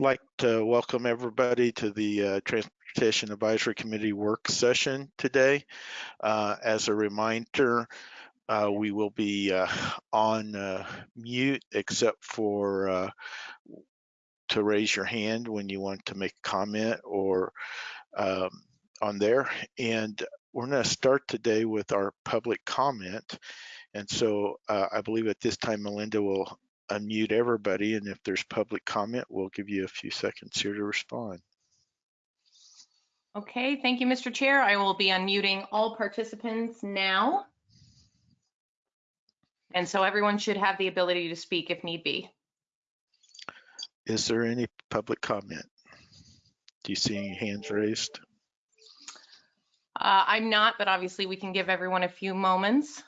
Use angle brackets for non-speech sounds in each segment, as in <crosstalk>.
like to welcome everybody to the uh, Transportation Advisory Committee work session today. Uh, as a reminder, uh, we will be uh, on uh, mute except for uh, to raise your hand when you want to make a comment or um, on there. And we're going to start today with our public comment. And so I believe at this time, Melinda will unmute everybody, and if there's public comment, we'll give you a few seconds here to respond. Okay, thank you, Mr. Chair. I will be unmuting all participants now. And so everyone should have the ability to speak if need be. Is there any public comment? Do you see any hands raised? Uh, I'm not, but obviously we can give everyone a few moments.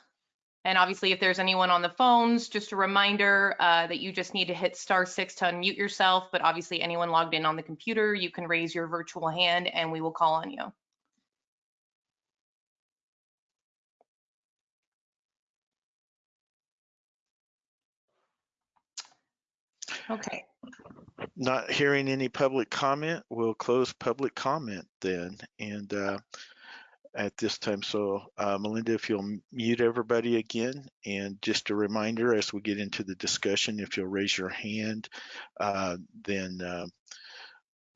And obviously, if there's anyone on the phones, just a reminder uh, that you just need to hit star six to unmute yourself. But obviously, anyone logged in on the computer, you can raise your virtual hand and we will call on you. Okay. Not hearing any public comment, we'll close public comment then. And uh, at this time. So uh, Melinda, if you'll mute everybody again, and just a reminder as we get into the discussion, if you'll raise your hand, uh, then uh,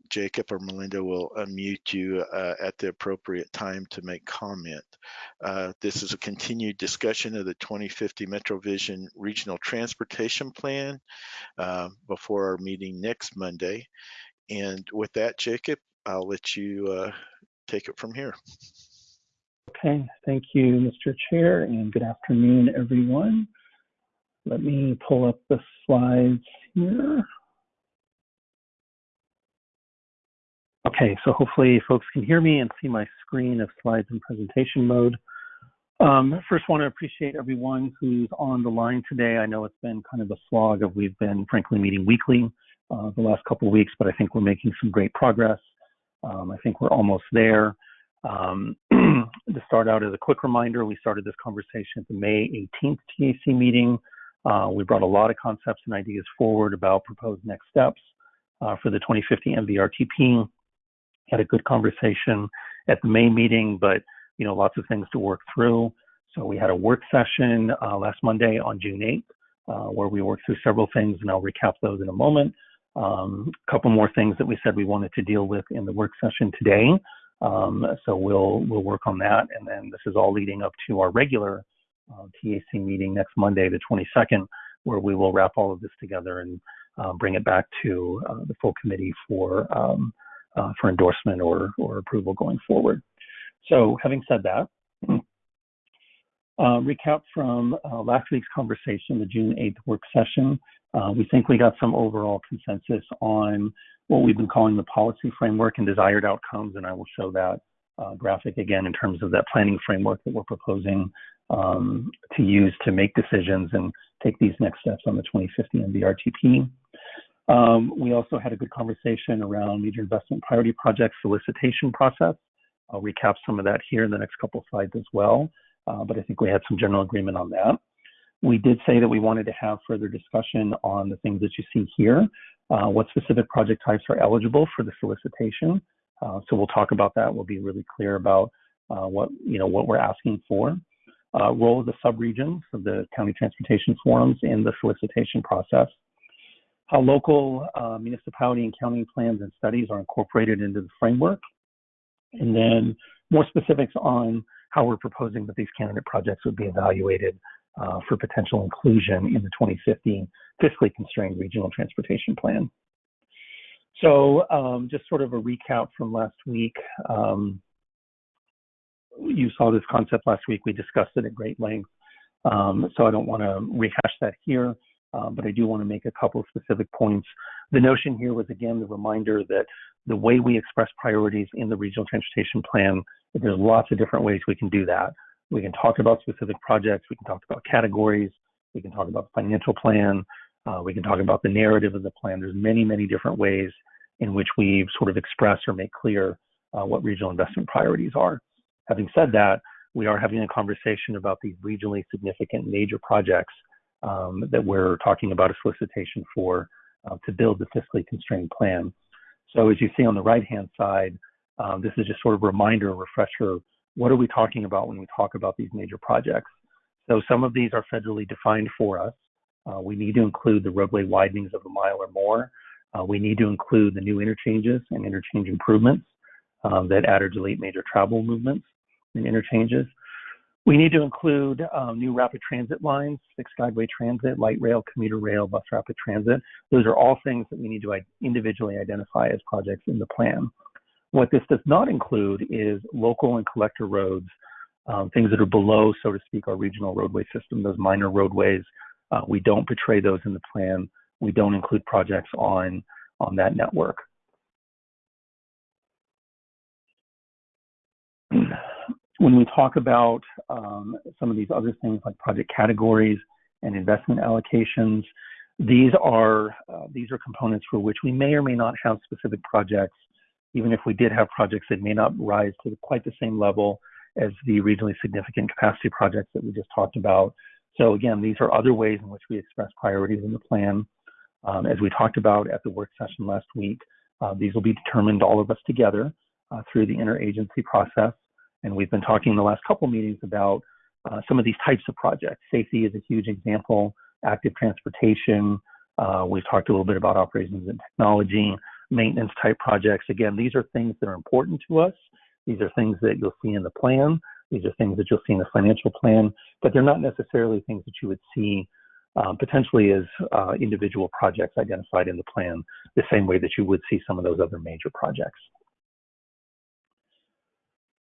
Jacob or Melinda will unmute you uh, at the appropriate time to make comment. Uh, this is a continued discussion of the 2050 MetroVision Regional Transportation Plan uh, before our meeting next Monday. And with that, Jacob, I'll let you take it from here. Okay, thank you, Mr. Chair, and good afternoon, everyone. Let me pull up the slides here. Okay, so hopefully folks can hear me and see my screen of slides in presentation mode. Um, first, want to appreciate everyone who's on the line today. I know it's been kind of a slog of we've been frankly meeting weekly uh, the last couple of weeks, but I think we're making some great progress. Um, I think we're almost there. Um, <clears throat> to start out as a quick reminder, we started this conversation at the May 18th TAC meeting. Uh, we brought a lot of concepts and ideas forward about proposed next steps uh, for the 2050 MVRTP. Had a good conversation at the May meeting, but you know lots of things to work through. So we had a work session uh, last Monday on June 8th, uh, where we worked through several things, and I'll recap those in a moment. A um, couple more things that we said we wanted to deal with in the work session today. Um, so we'll we'll work on that, and then this is all leading up to our regular uh, TAC meeting next Monday, the 22nd, where we will wrap all of this together and uh, bring it back to uh, the full committee for um, uh, for endorsement or or approval going forward. So having said that. <clears throat> Uh, recap from uh, last week's conversation, the June 8th work session. we think we got some overall consensus on what we've been calling the policy framework and desired outcomes, and I will show that uh, graphic again in terms of that planning framework that we're proposing um, to use to make decisions and take these next steps on the 2050 MVRTP. Um, we also had a good conversation around major investment priority project solicitation process. I'll recap some of that here in the next couple slides as well, uh, but I think we had some general agreement on that. We did say that we wanted to have further discussion on the things that you see here, uh, what specific project types are eligible for the solicitation. Uh, so we'll talk about that. We'll be really clear about uh, what you know what we're asking for. Uh, role of the subregions of the county transportation forums in the solicitation process. How local uh, municipality and county plans and studies are incorporated into the framework. And then more specifics on how we're proposing that these candidate projects would be evaluated uh, for potential inclusion in the 2015 fiscally constrained regional transportation plan. So um, just sort of a recap from last week. Um, you saw this concept last week. We discussed it at great length. Um, so I don't want to rehash that here, uh, but I do want to make a couple of specific points. The notion here was, again, the reminder that the way we express priorities in the regional transportation plan, there's lots of different ways we can do that. We can talk about specific projects. We can talk about categories. We can talk about the financial plan. Uh, we can talk about the narrative of the plan. There's many, many different ways in which we sort of express or make clear uh, what regional investment priorities are. Having said that, we are having a conversation about these regionally significant major projects um, that we're talking about a solicitation for uh, to build the fiscally constrained plan. So as you see on the right-hand side, um, this is just sort of a reminder, refresher. What are we talking about when we talk about these major projects? So some of these are federally defined for us. Uh, we need to include the roadway widenings of a mile or more. Uh, we need to include the new interchanges and interchange improvements um, that add or delete major travel movements and interchanges. We need to include um, new rapid transit lines, fixed guideway transit, light rail, commuter rail, bus rapid transit. Those are all things that we need to individually identify as projects in the plan. What this does not include is local and collector roads, um, things that are below, so to speak, our regional roadway system, those minor roadways. Uh, we don't portray those in the plan. We don't include projects on, on that network. <clears throat> when we talk about um, some of these other things like project categories and investment allocations, these are uh, these are components for which we may or may not have specific projects. Even if we did have projects that may not rise to quite the same level as the regionally significant capacity projects that we just talked about. So again, these are other ways in which we express priorities in the plan. Um, as we talked about at the work session last week, uh, these will be determined all of us together uh, through the interagency process. And we've been talking in the last couple meetings about uh, some of these types of projects. Safety is a huge example, active transportation. Uh, we've talked a little bit about operations and technology, maintenance type projects. Again, these are things that are important to us. These are things that you'll see in the plan. These are things that you'll see in the financial plan, but they're not necessarily things that you would see um, potentially as uh, individual projects identified in the plan, the same way that you would see some of those other major projects.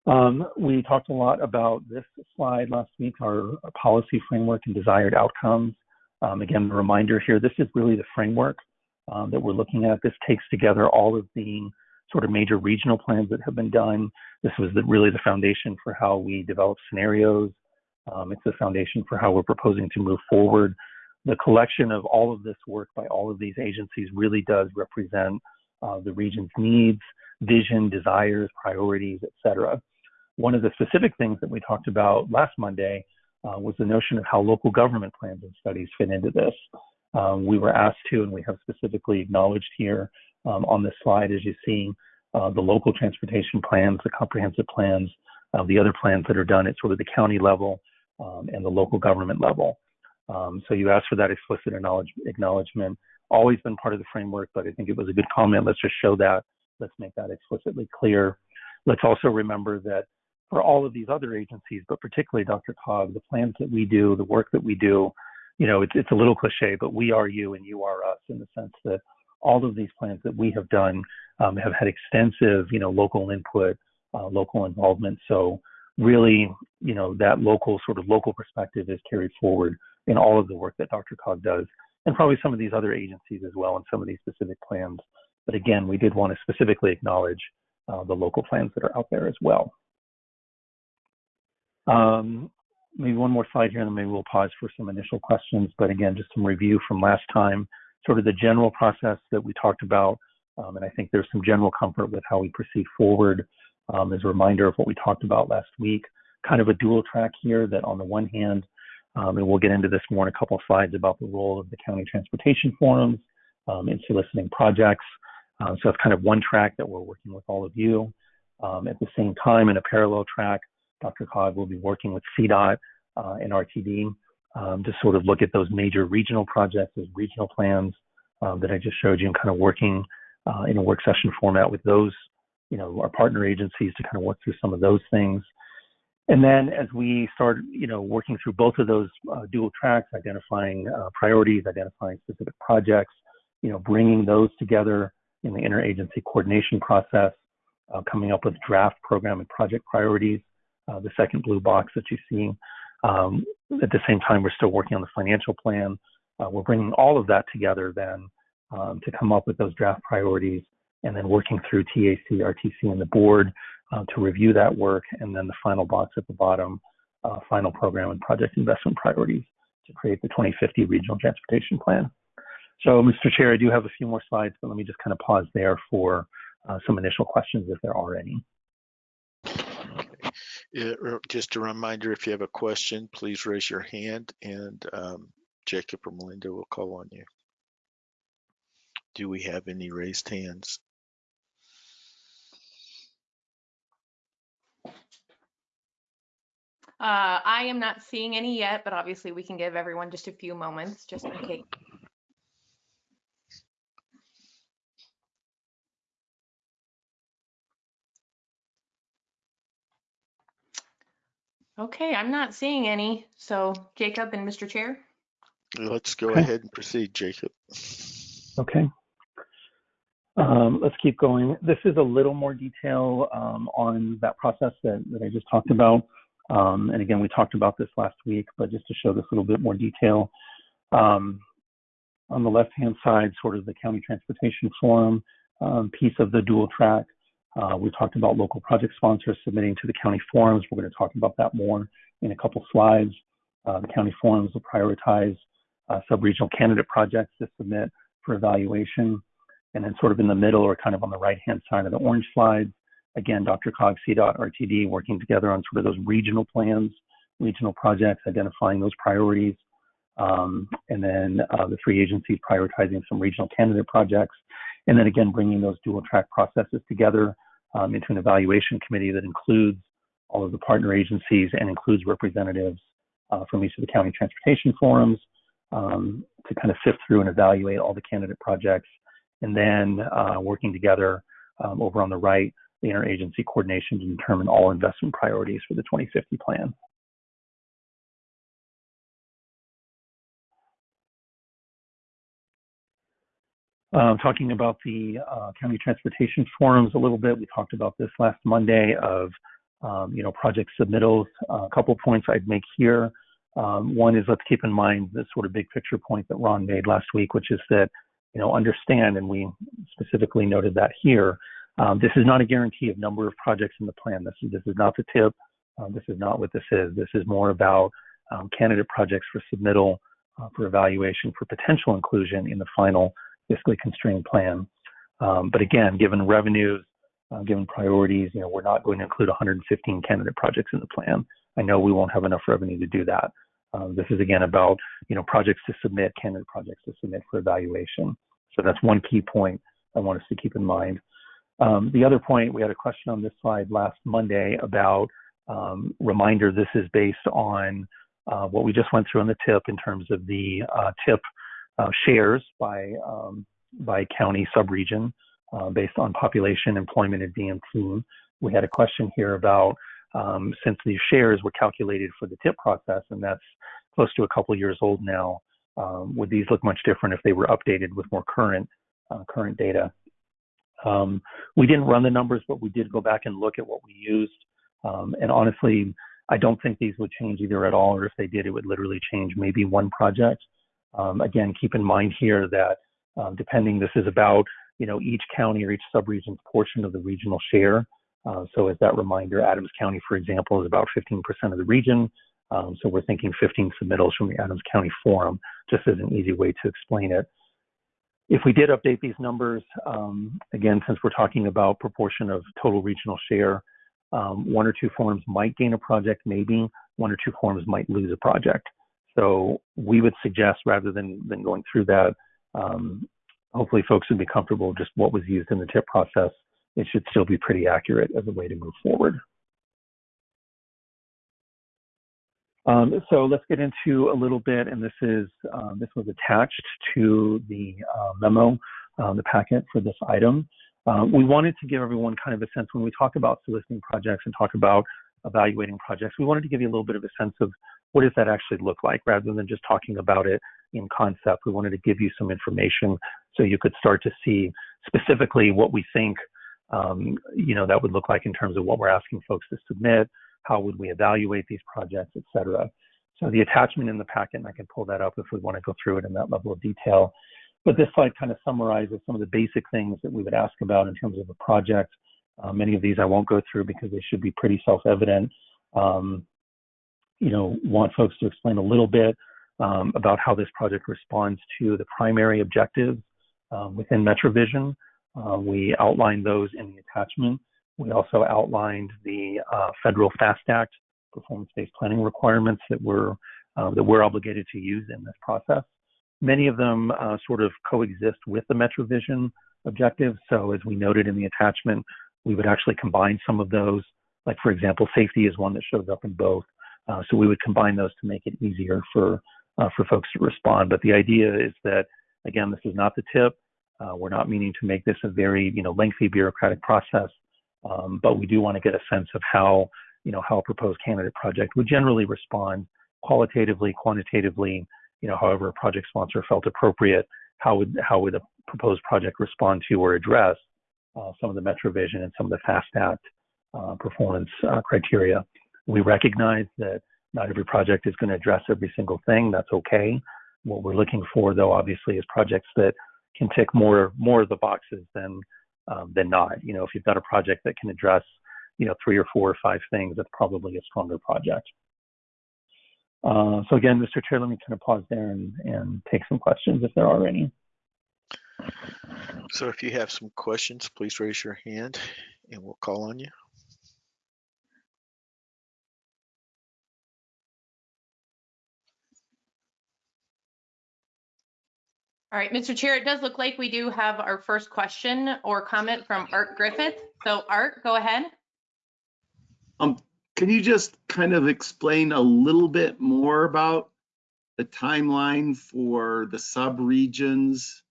Um, we talked a lot about this slide last week, our policy framework and desired outcomes. Um, again, a reminder here, this is really the framework um, that we're looking at. This takes together all of the sort of major regional plans that have been done. This was the, really the foundation for how we develop scenarios. Um, it's the foundation for how we're proposing to move forward. The collection of all of this work by all of these agencies really does represent uh, the region's needs, vision, desires, priorities, et cetera. One of the specific things that we talked about last Monday uh, was the notion of how local government plans and studies fit into this. Um, we were asked to, and we have specifically acknowledged here um, on this slide, as you see, uh, the local transportation plans, the comprehensive plans, uh, the other plans that are done at sort of the county level um, and the local government level. Um, so you asked for that explicit acknowledgement. Always been part of the framework, but I think it was a good comment. Let's just show that. Let's make that explicitly clear. Let's also remember that for all of these other agencies, but particularly DRCOG, the plans that we do, the work that we do, you know, it's, it's a little cliche, but we are you and you are us in the sense that all of these plans that we have done um, have had extensive, you know, local input, uh, local involvement. So really, you know, that local sort of local perspective is carried forward in all of the work that DRCOG does, and probably some of these other agencies as well in some of these specific plans. But again, we did want to specifically acknowledge uh, the local plans that are out there as well. Um, maybe one more slide here, and then maybe we'll pause for some initial questions. But again, just some review from last time, sort of the general process that we talked about. Um, and I think there's some general comfort with how we proceed forward um, as a reminder of what we talked about last week. Kind of a dual track here that on the one hand, um, and we'll get into this more in a couple of slides about the role of the county transportation forums um, in soliciting projects. Uh, so it's kind of one track that we're working with all of you. Um, at the same time, in a parallel track, DRCOG will be working with CDOT uh, and RTD um, to sort of look at those major regional projects, those regional plans um, that I just showed you, and kind of working uh, in a work session format with those, you know, our partner agencies to kind of work through some of those things. And then as we start, you know, working through both of those uh, dual tracks, identifying uh, priorities, identifying specific projects, you know, bringing those together in the interagency coordination process, uh, coming up with draft program and project priorities, uh, the second blue box that you see. Um, at the same time, we're still working on the financial plan. Uh, we're bringing all of that together then um, to come up with those draft priorities and then working through TAC, RTC, and the board uh, to review that work. And then the final box at the bottom, uh, final program and project investment priorities to create the 2050 regional transportation plan. So, Mr. Chair, I do have a few more slides, but let me just kind of pause there for uh, some initial questions if there are any. It, just a reminder, if you have a question, please raise your hand and um, Jacob or Melinda will call on you. Do we have any raised hands? Uh, I am not seeing any yet, but obviously we can give everyone just a few moments just in case. Okay, I'm not seeing any. So Jacob and Mr. Chair? Let's go Okay. ahead and proceed, Jacob. Okay. Um, let's keep going. This is a little more detail um, on that process that, that I just talked about. Um, and again, we talked about this last week, but just to show this a little bit more detail. Um, on the left-hand side, sort of the County Transportation Forum um, piece of the dual track. Uh, we talked about local project sponsors submitting to the county forums. We're going to talk about that more in a couple slides. Uh, the county forums will prioritize uh, sub-regional candidate projects to submit for evaluation. And then sort of in the middle or kind of on the right-hand side of the orange slides, again, DRCOG, CDOT, RTD working together on sort of those regional plans, regional projects, identifying those priorities. Um, and then uh, the three agencies prioritizing some regional candidate projects. And then again, bringing those dual track processes together um, into an evaluation committee that includes all of the partner agencies and includes representatives uh, from each of the county transportation forums um, to kind of sift through and evaluate all the candidate projects. And then uh, working together um, over on the right, the interagency coordination to determine all investment priorities for the 2050 plan. Uh, talking about the uh, county transportation forums a little bit, we talked about this last Monday of um, you know project submittals. Uh, a couple points I'd make here. Um, one is let's keep in mind the sort of big picture point that Ron made last week, which is that you know understand, and we specifically noted that here. Um, this is not a guarantee of number of projects in the plan. This is this is not the tip. Um, this is not what this is. This is more about um, candidate projects for submittal uh, for evaluation for potential inclusion in the final fiscally constrained plan. Um, but again, given revenues, uh, given priorities, you know, we're not going to include 115 candidate projects in the plan. I know we won't have enough revenue to do that. Um, this is again about, you know, projects to submit, candidate projects to submit for evaluation. So that's one key point I want us to keep in mind. Um, the other point, we had a question on this slide last Monday about reminder. This is based on uh, what we just went through on the tip in terms of the uh, tip uh, shares by um, by county subregion uh, based on population, employment, and DM We had a question here about um, since these shares were calculated for the TIP process, and that's close to a couple years old now. Um, would these look much different if they were updated with more current uh, current data? Um, we didn't run the numbers, but we did go back and look at what we used. Um, and honestly, I don't think these would change either at all, or if they did, it would literally change maybe one project. Um, again, keep in mind here that um, depending, this is about you know each county or each subregion's portion of the regional share. Uh, so as that reminder, Adams County, for example, is about 15% of the region. Um, so we're thinking 15 submittals from the Adams County Forum, just as an easy way to explain it. If we did update these numbers, um, again, since we're talking about proportion of total regional share, um, one or two forums might gain a project, maybe one or two forums might lose a project. So we would suggest rather than, than going through that, um, hopefully folks would be comfortable just what was used in the tip process. It should still be pretty accurate as a way to move forward. Um, so let's get into a little bit, and this is um, this was attached to the uh, memo, uh, the packet for this item. Uh, we wanted to give everyone kind of a sense when we talk about soliciting projects and talk about evaluating projects. We wanted to give you a little bit of a sense of what does that actually look like rather than just talking about it in concept. We wanted to give you some information so you could start to see specifically what we think um, you know that would look like in terms of what we're asking folks to submit, how would we evaluate these projects, et cetera. So the attachment in the packet, and I can pull that up if we want to go through it in that level of detail. But this slide kind of summarizes some of the basic things that we would ask about in terms of a project. Uh, many of these I won't go through because they should be pretty self-evident. Um, you know, want folks to explain a little bit um, about how this project responds to the primary objectives um, within MetroVision. Uh, we outlined those in the attachment. We also outlined the uh, federal FAST Act performance-based planning requirements that we're uh, that we're obligated to use in this process. Many of them uh, sort of coexist with the MetroVision objectives. So as we noted in the attachment, we would actually combine some of those. Like for example, safety is one that shows up in both. Uh, so we would combine those to make it easier for uh, for folks to respond. But the idea is that again, this is not the tip. Uh, we're not meaning to make this a very you know lengthy bureaucratic process, um, but we do want to get a sense of how you know how a proposed candidate project would generally respond qualitatively, quantitatively. You know, however a project sponsor felt appropriate. How would how would a proposed project respond to or address uh, some of the MetroVision and some of the FAST Act uh, performance uh, criteria? We recognize that not every project is going to address every single thing. That's okay. What we're looking for, though, obviously, is projects that can tick more more of the boxes than um, than not. You know, if you've got a project that can address, you know, three or four or five things, that's probably a stronger project. Uh, so again, Mr. Chair, let me kind of pause there and, and take some questions if there are any. So if you have some questions, please raise your hand and we'll call on you. All right, Mr. Chair, it does look like we do have our first question or comment from Art Griffith. So Art, go ahead. Um, can you just kind of explain a little bit more about the timeline for the sub-regions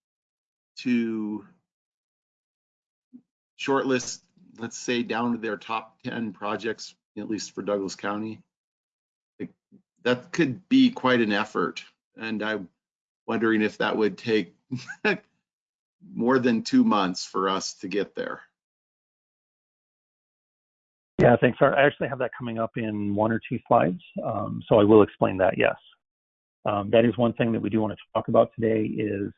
to shortlist, let's say, down to their top 10 projects, at least for Douglas County? That could be quite an effort, and I'm wondering if that would take <laughs> more than two months for us to get there. Yeah, thanks. I actually have that coming up in one or two slides, um, so I will explain that. Yes, um, that is one thing that we do want to talk about today. Is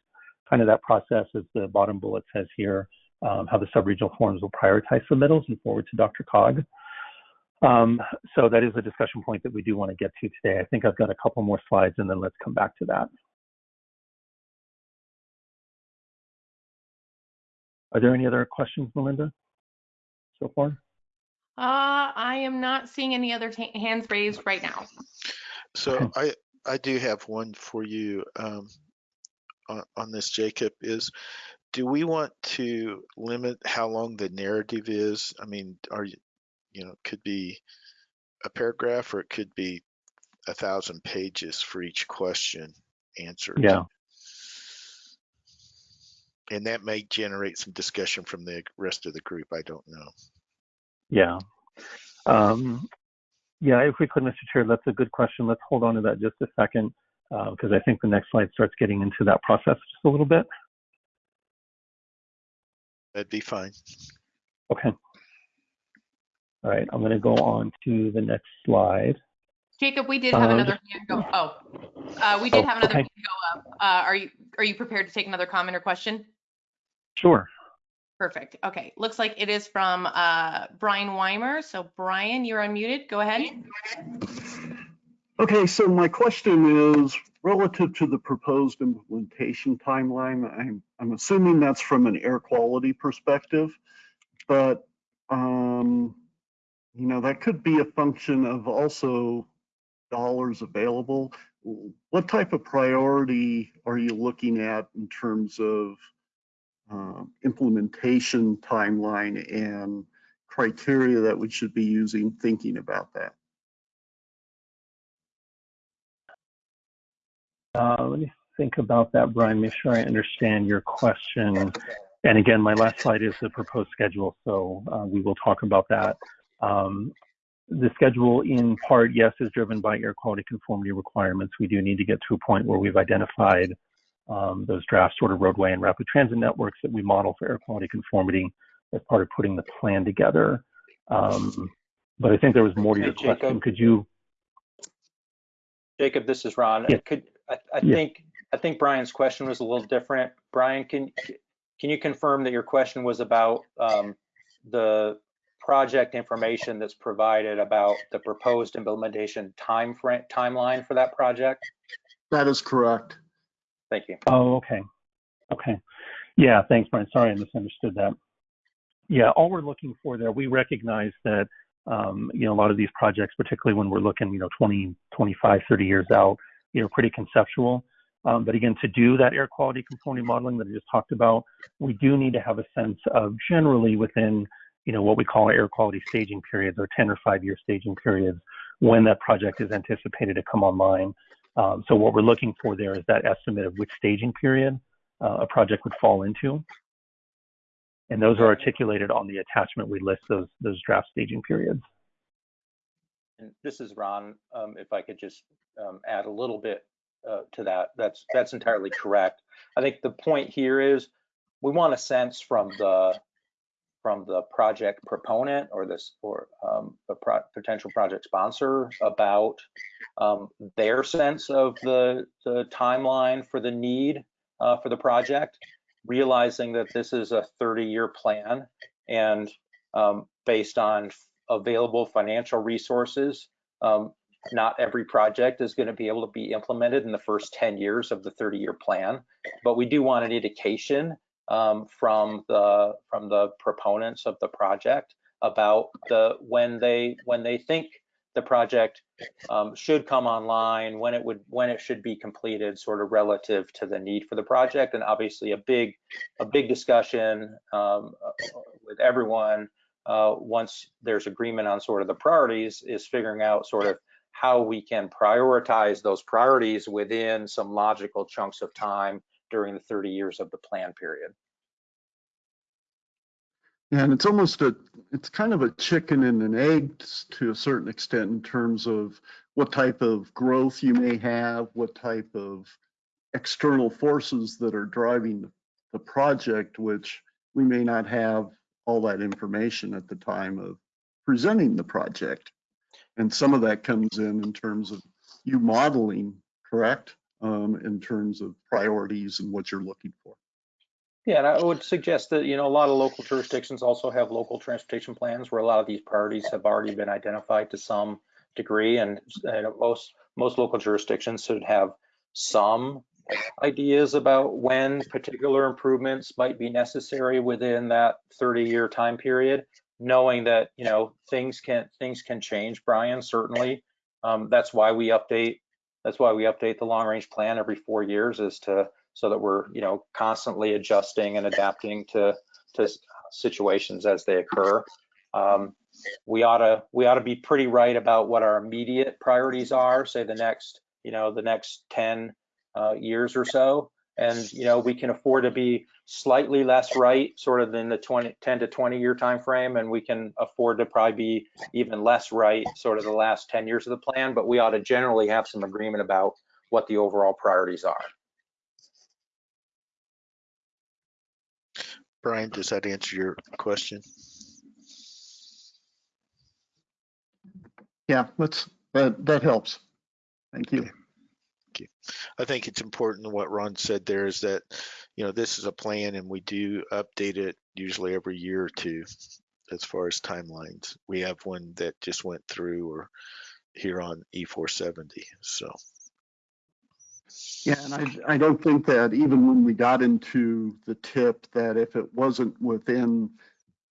kind of that process, as the bottom bullet says here, um, how the subregional forums will prioritize submittals and forward to DRCOG. Um, so that is a discussion point that we do want to get to today. I think I've got a couple more slides, and then let's come back to that. Are there any other questions, Melinda, so far? Uh, I am not seeing any other hands raised right now. So I, I do have one for you um, on, on this, Jacob, is do we want to limit how long the narrative is? I mean, are you, you know, it could be a paragraph or it could be a thousand pages for each question answered. Yeah. And that may generate some discussion from the rest of the group. I don't know. Yeah. Um, yeah, if we could, Mr. Chair, that's a good question. Let's hold on to that just a second because I think the next slide starts getting into that process just a little bit. That'd be fine. Okay. All right, I'm going to go on to the next slide. Jacob, we did have Um, another hand go. Oh, uh, we did Oh, have another okay. hand go up. Uh, are you are you prepared to take another comment or question? Sure. Perfect. Okay. Looks like it is from uh, Brian Weimer. So Brian, you're unmuted. Go ahead. Okay, so my question is relative to the proposed implementation timeline. I'm, I'm assuming that's from an air quality perspective, but, um, you know, that could be a function of also dollars available. What type of priority are you looking at in terms of um, implementation timeline and criteria that we should be using thinking about that? Uh, let me think about that, Brian. Make sure I understand your question. And again, my last slide is the proposed schedule, so uh, we will talk about that. Um, the schedule, in part, yes, is driven by air quality conformity requirements. We do need to get to a point where we've identified um, those draft sort of roadway and rapid transit networks that we model for air quality conformity as part of putting the plan together. Um, but I think there was more to Hey, your question. Jacob. Could you? Jacob, this is Ron. Yeah. Could, I, I Yeah. think, I think Brian's question was a little different. Brian, can, can you confirm that your question was about um, the project information that's provided about the proposed implementation time frame, timeline for that project? That is correct. Thank you. Oh, okay. Okay. Yeah, thanks, Brian. Sorry, I misunderstood that. Yeah, all we're looking for there, we recognize that, um, you know, a lot of these projects, particularly when we're looking, you know, 20, 25, 30 years out, you know, pretty conceptual. Um, but again, to do that air quality conformity modeling that I just talked about, we do need to have a sense of generally within, you know, what we call air quality staging periods or 10 or five year staging periods when that project is anticipated to come online. Um, so what we're looking for there is that estimate of which staging period uh, a project would fall into. And those are articulated on the attachment. We list those those draft staging periods. And this is Ron. Um, if I could just um, add a little bit uh, to that, that's that's entirely correct. I think the point here is we want a sense from the from the project proponent or this or um, the pro potential project sponsor about um, their sense of the the timeline for the need uh, for the project, realizing that this is a 30-year plan and um, based on available financial resources. Um, not every project is going to be able to be implemented in the first 10 years of the 30 year plan, but we do want an indication um, from the from the proponents of the project about the when they when they think the project um, should come online, when it would when it should be completed, sort of relative to the need for the project, and obviously a big a big discussion um, with everyone uh, once there's agreement on sort of the priorities is figuring out sort of how we can prioritize those priorities within some logical chunks of time during the 30 years of the plan period. And it's almost a, it's kind of a chicken and an egg to a certain extent in terms of what type of growth you may have, what type of external forces that are driving the project, which we may not have all that information at the time of presenting the project. And some of that comes in in terms of you modeling, correct? Um, in terms of priorities and what you're looking for. Yeah, and I would suggest that, you know, a lot of local jurisdictions also have local transportation plans where a lot of these priorities have already been identified to some degree and, and most most local jurisdictions should have some ideas about when particular improvements might be necessary within that 30 year time period knowing that you know things can things can change brian certainly um, that's why we update that's why we update the long range plan every four years is to so that we're you know constantly adjusting and adapting to to situations as they occur. Um, we ought to we ought to be pretty right about what our immediate priorities are say the next you know the next 10 uh, years or so and you know we can afford to be slightly less right sort of in the 20 10 to 20 year time frame and we can afford to probably be even less right sort of the last 10 years of the plan but we ought to generally have some agreement about what the overall priorities are Brian, does that answer your question? Yeah, let's, that, that helps. Thank you. I think it's important what Ron said there is that, you know, this is a plan and we do update it usually every year or two as far as timelines. We have one that just went through or here on E470. So, Yeah, and I, I don't think that even when we got into the tip, that if it wasn't within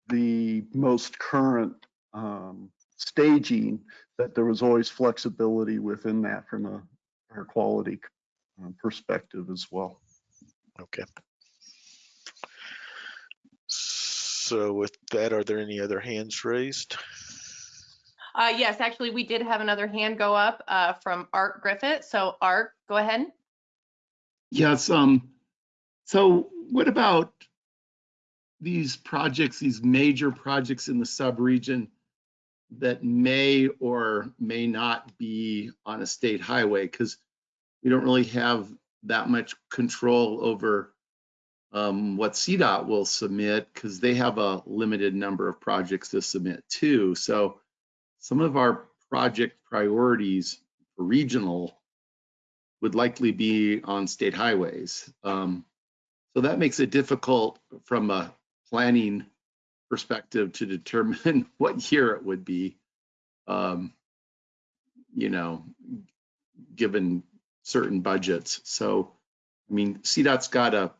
the most current um, staging, that there was always flexibility within that from a air quality uh, perspective as well. okay. So with that, are there any other hands raised? Uh, yes, actually, we did have another hand go up uh, from Art Griffith. So Art, go ahead. Yes, um, so what about these projects, these major projects in the subregion that may or may not be on a state highway? Because we don't really have that much control over um, what CDOT will submit because they have a limited number of projects to submit too. So some of our project priorities for regional would likely be on state highways. Um, so that makes it difficult from a planning perspective to determine <laughs> what year it would be. Um, you know, given certain budgets. So, I mean, CDOT's got a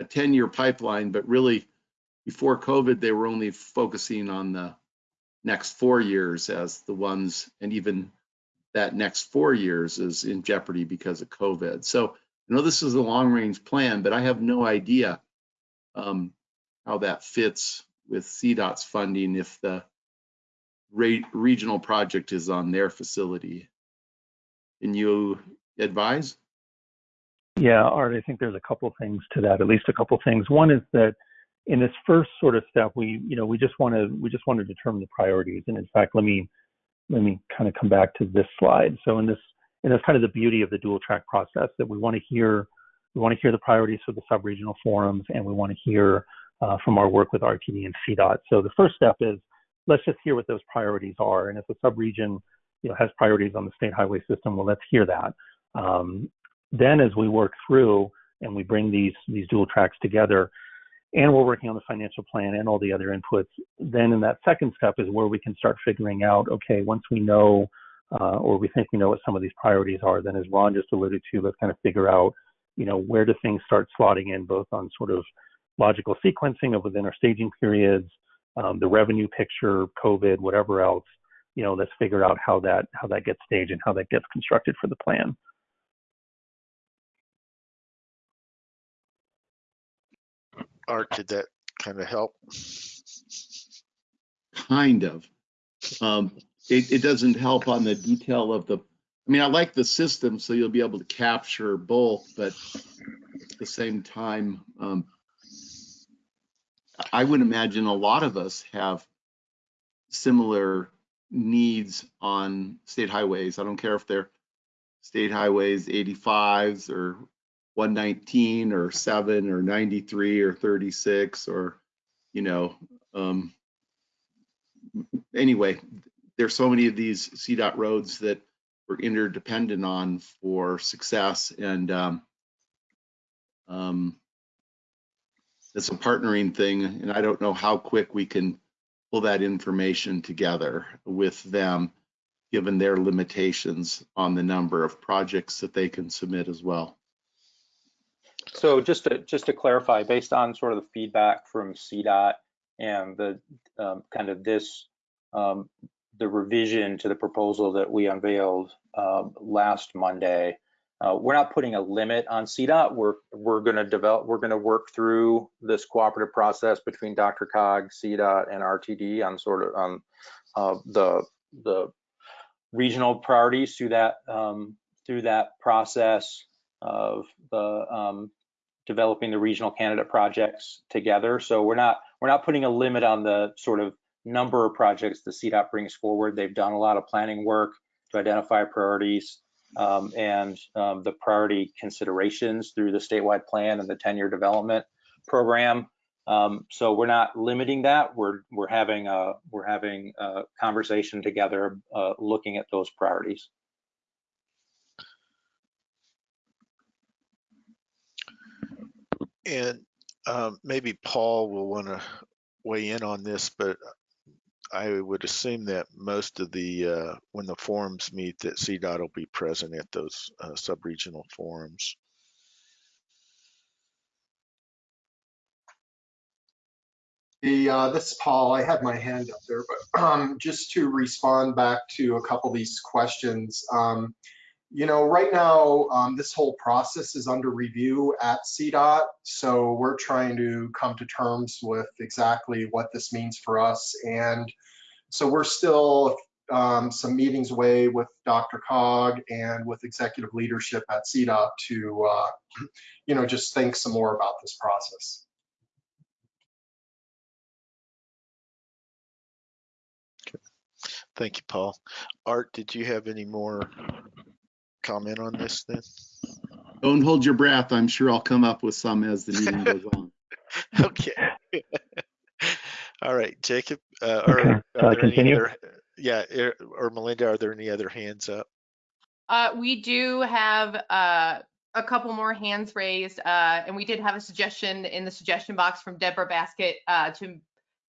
a 10-year pipeline, but really before COVID, they were only focusing on the next four years as the ones, and even that next four years is in jeopardy because of COVID. So I know this is a long range plan, but I have no idea um, how that fits with CDOT's funding if the re- regional project is on their facility. Can you advise? Yeah, Art, I think there's a couple things to that, at least a couple things. One is that in this first sort of step, we, you know, we just want to, we just want to determine the priorities. And in fact, let me, let me kind of come back to this slide. So in this, and that's kind of the beauty of the dual track process that we want to hear, we want to hear the priorities for the sub-regional forums and we want to hear uh, from our work with RTD and CDOT. So the first step is let's just hear what those priorities are. And if a sub-region, you know, has priorities on the state highway system, well, let's hear that. Um, then as we work through and we bring these these dual tracks together and we're working on the financial plan and all the other inputs then in that second step is where we can start figuring out okay once we know uh, or we think we know what some of these priorities are then as ron just alluded to let's kind of figure out you know where do things start slotting in both on sort of logical sequencing of within our staging periods um, the revenue picture covid whatever else you know let's figure out how that how that gets staged and how that gets constructed for the plan Art, did that kind of help? Kind of. Um, it, it doesn't help on the detail of the, I mean, I like the system, so you'll be able to capture both, but at the same time, um, I would imagine a lot of us have similar needs on state highways. I don't care if they're state highways 85s or 119 or 7 or 93 or 36 or, you know, um, anyway, there's so many of these CDOT roads that we're interdependent on for success and um, um, it's a partnering thing and I don't know how quick we can pull that information together with them given their limitations on the number of projects that they can submit as well. So just to just to clarify, based on sort of the feedback from CDOT and the um, kind of this um, the revision to the proposal that we unveiled um, last Monday, uh, we're not putting a limit on CDOT. We're we're going to develop. We're going to work through this cooperative process between DRCOG, CDOT, and RTD on sort of on uh, the the regional priorities through that um, through that process of the um, developing the regional candidate projects together. So we're not we're not putting a limit on the sort of number of projects the CDOT brings forward. They've done a lot of planning work to identify priorities um, and um, the priority considerations through the statewide plan and the 10-year development program. Um, so we're not limiting that. We're we're having a we're having a conversation together, uh, looking at those priorities. And um, maybe Paul will want to weigh in on this, but I would assume that most of the, uh, when the forums meet, that CDOT will be present at those uh, sub-regional forums. The, uh, this is Paul. I had my hand up there, but um, just to respond back to a couple of these questions. Um, you know, right now, um, this whole process is under review at CDOT. So we're trying to come to terms with exactly what this means for us. And so we're still um, some meetings away with DRCOG and with executive leadership at CDOT to, uh, <clears throat> you know, just think some more about this process. Thank you, Paul. Art, did you have any more comment on this then? Don't hold your breath. I'm sure I'll come up with some as the meeting goes on. <laughs> Okay. <laughs> All right, Jacob, uh, or Okay, are shall I there any continue? other- Yeah, er- or Melinda, are there any other hands up? Uh, we do have uh, a couple more hands raised, uh, and we did have a suggestion in the suggestion box from Debra Baskett uh, to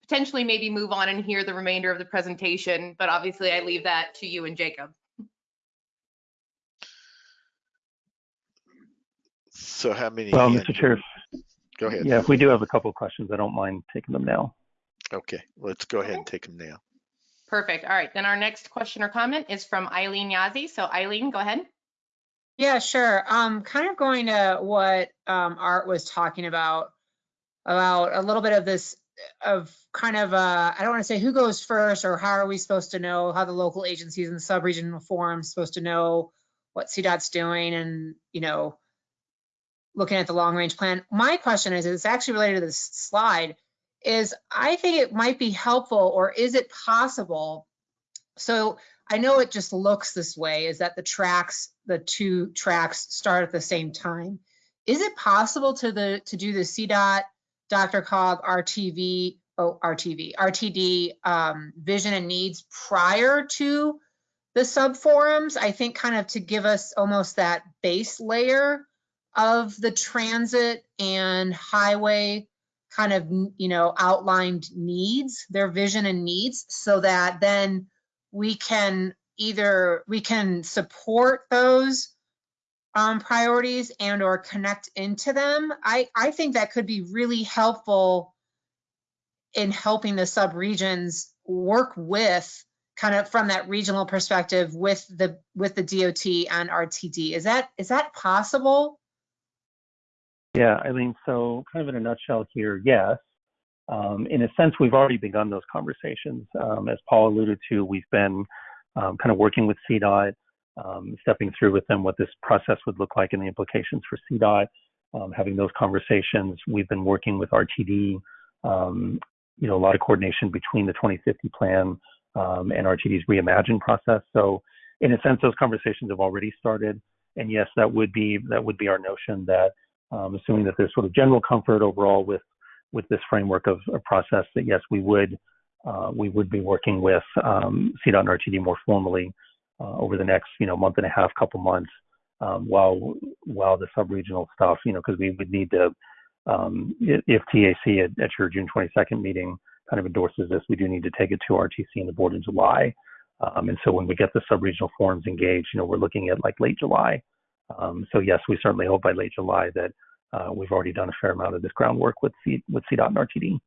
potentially maybe move on and hear the remainder of the presentation, but obviously I leave that to you and Jacob. So how many? well mr chair Go ahead. yeah if we do have a couple of questions i don't mind taking them now Okay, let's go ahead and take them now. Perfect. All right. Then our next question or comment is from Eileen Yazzie. So Eileen, go ahead. Yeah, sure. Um, kind of going to what um, Art was talking about, about a little bit of this, of kind of, uh, I don't want to say who goes first or how are we supposed to know how the local agencies and the sub-regional forums supposed to know what CDOT's doing and, you know, looking at the long range plan. My question is, it's actually related to this slide, is I think it might be helpful or is it possible? So I know it just looks this way, is that the tracks, the two tracks start at the same time. Is it possible to the to do the CDOT, DRCOG, RTV, oh, RTV, RTD um, vision and needs prior to the sub forums? I think kind of to give us almost that base layer of the transit and highway kind of, you know, outlined needs, their vision and needs, so that then we can either, we can support those um, priorities and or connect into them. I, I think that could be really helpful in helping the sub-regions work with kind of from that regional perspective with the with the DOT and RTD. Is that is that possible? Yeah, Eileen, so kind of in a nutshell here, yes. Um, in a sense, we've already begun those conversations. Um, as Paul alluded to, we've been um, kind of working with CDOT, um, stepping through with them what this process would look like and the implications for CDOT, um, having those conversations. We've been working with RTD, um, you know, a lot of coordination between the 2050 plan and RTD's reimagine process. So in a sense, those conversations have already started. And yes, that would be that would be our notion that um, assuming that there's sort of general comfort overall with with this framework of a process that yes we would uh, we would be working with um, CDOT and RTD more formally uh, over the next you know month and a half couple months um, while while the sub-regional stuff you know because we would need to um, if TAC at, at, your June 22nd meeting kind of endorses this we do need to take it to RTC and the board in July. Um, and so when we get the sub-regional forums engaged you know we're looking at like late July um, so yes, we certainly hope by late July that uh, we've already done a fair amount of this groundwork with C, with CDOT and RTD.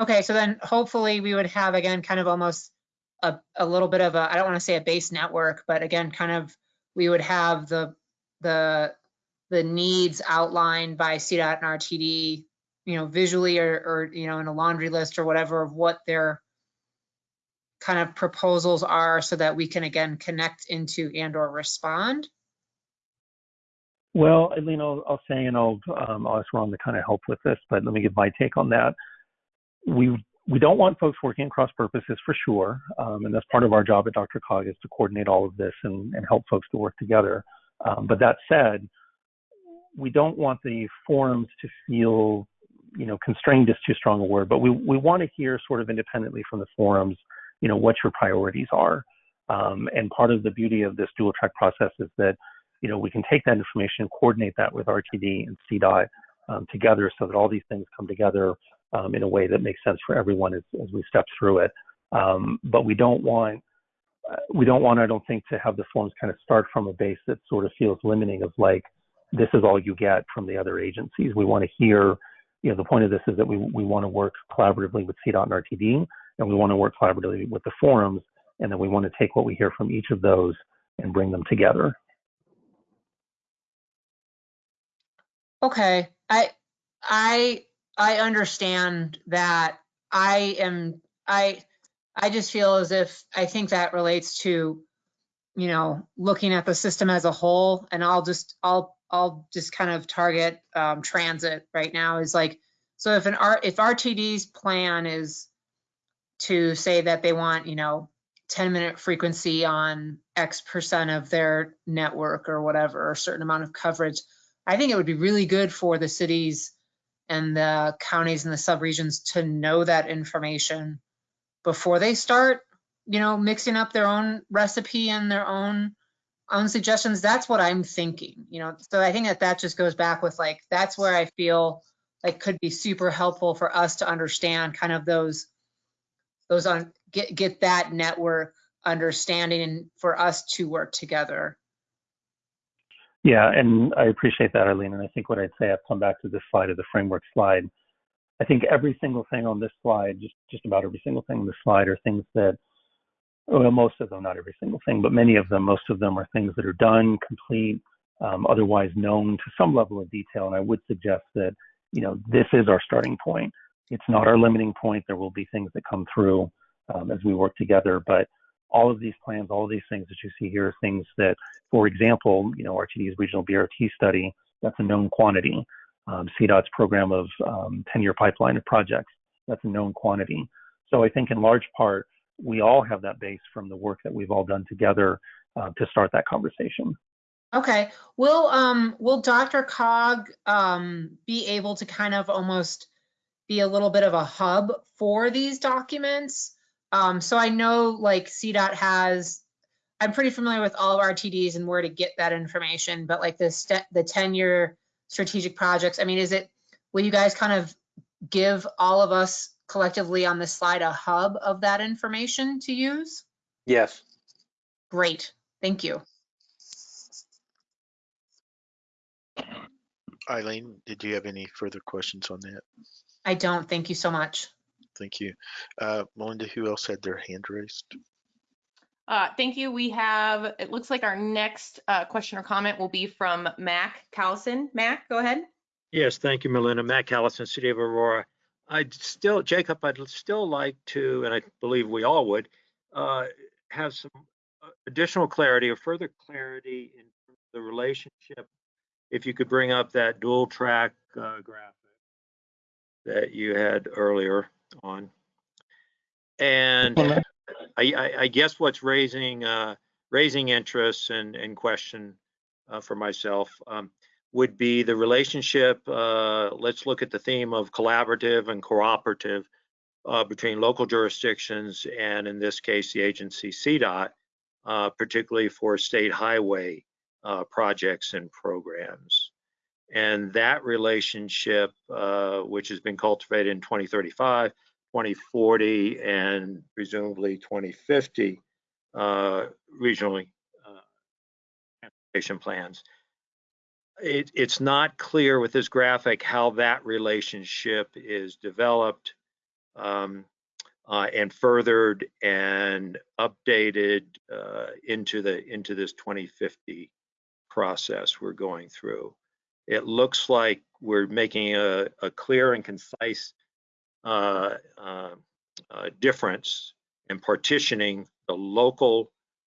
Okay, so then hopefully we would have again kind of almost a, a little bit of a I don't want to say a base network, but again kind of we would have the the the needs outlined by CDOT and RTD, you know, visually or, or you know in a laundry list or whatever of what their kind of proposals are so that we can again connect into and or respond? Well, Eileen, I'll, I'll say, and I'll, um, I'll ask Ron to kind of help with this, but let me give my take on that. We we don't want folks working across purposes for sure, um, and that's part of our job at DRCOG is to coordinate all of this and, and help folks to work together. Um, but that said, we don't want the forums to feel, you know, constrained is too strong a word, but we, we want to hear sort of independently from the forums you know, what your priorities are. Um, and part of the beauty of this dual track process is that, you know, we can take that information, coordinate that with RTD and CDOT um, together so that all these things come together um, in a way that makes sense for everyone as, as we step through it. Um, but we don't want, uh, we don't want, I don't think, to have the forms kind of start from a base that sort of feels limiting of like, this is all you get from the other agencies. We want to hear, you know, the point of this is that we, we want to work collaboratively with CDOT and RTD and we want to work collaboratively with the forums, and then we want to take what we hear from each of those and bring them together. Okay, I I I understand that. I am I I just feel as if I think that relates to you know looking at the system as a whole, and I'll just I'll I'll just kind of target um, transit right now is like so if an R if RTD's plan is to say that they want, you know, 10 minute frequency on X percent of their network or whatever, or a certain amount of coverage. I think it would be really good for the cities and the counties and the subregions to know that information before they start, you know, mixing up their own recipe and their own own suggestions. That's what I'm thinking, you know. So I think that that just goes back with like that's where I feel like could be super helpful for us to understand kind of those those on get get that network understanding and for us to work together. Yeah, and I appreciate that, Arlene. And I think what I'd say, I've come back to this slide of the framework slide. I think every single thing on this slide, just just about every single thing on this slide, are things that, well, most of them, not every single thing, but many of them, most of them are things that are done, complete, um, otherwise known to some level of detail. And I would suggest that, you know, this is our starting point. It's not our limiting point. There will be things that come through um, as we work together, but all of these plans, all of these things that you see here are things that, for example, you know, RTD's regional BRT study, that's a known quantity. Um, CDOT's program of um, 10-year pipeline of projects, that's a known quantity. So I think in large part, we all have that base from the work that we've all done together uh, to start that conversation. Okay, will, um, will DRCOG, um, be able to kind of almost be a little bit of a hub for these documents? Um, so I know like CDOT has, I'm pretty familiar with all of RTD's and where to get that information, but like the st- the 10-year strategic projects, I mean, is it, will you guys kind of give all of us collectively on this slide a hub of that information to use? Yes. Great, thank you. Eileen, did you have any further questions on that? I don't, thank you so much. Thank you. Uh, Melinda, who else had their hand raised? Uh, thank you. We have, it looks like our next uh, question or comment will be from Mac Callison. Mac, go ahead. Yes, thank you, Melinda. Mac Callison, City of Aurora. I'd still, Jacob, I'd still like to, and I believe we all would, uh, have some uh, additional clarity or further clarity in the relationship. If you could bring up that dual track uh, graphic that you had earlier on. And I, I, I guess what's raising, uh, raising interest and, and question uh, for myself um, would be the relationship, uh, let's look at the theme of collaborative and cooperative uh, between local jurisdictions and in this case, the agency CDOT, uh, particularly for state highway uh, projects and programs. And that relationship, uh, which has been cultivated in 2035, 2040, and presumably 2050 uh, regionally uh, transportation plans. It, it's not clear with this graphic how that relationship is developed um, uh, and furthered and updated uh, into the into this 2050 process we're going through. It looks like we're making a, a clear and concise uh, uh, uh, difference in partitioning the local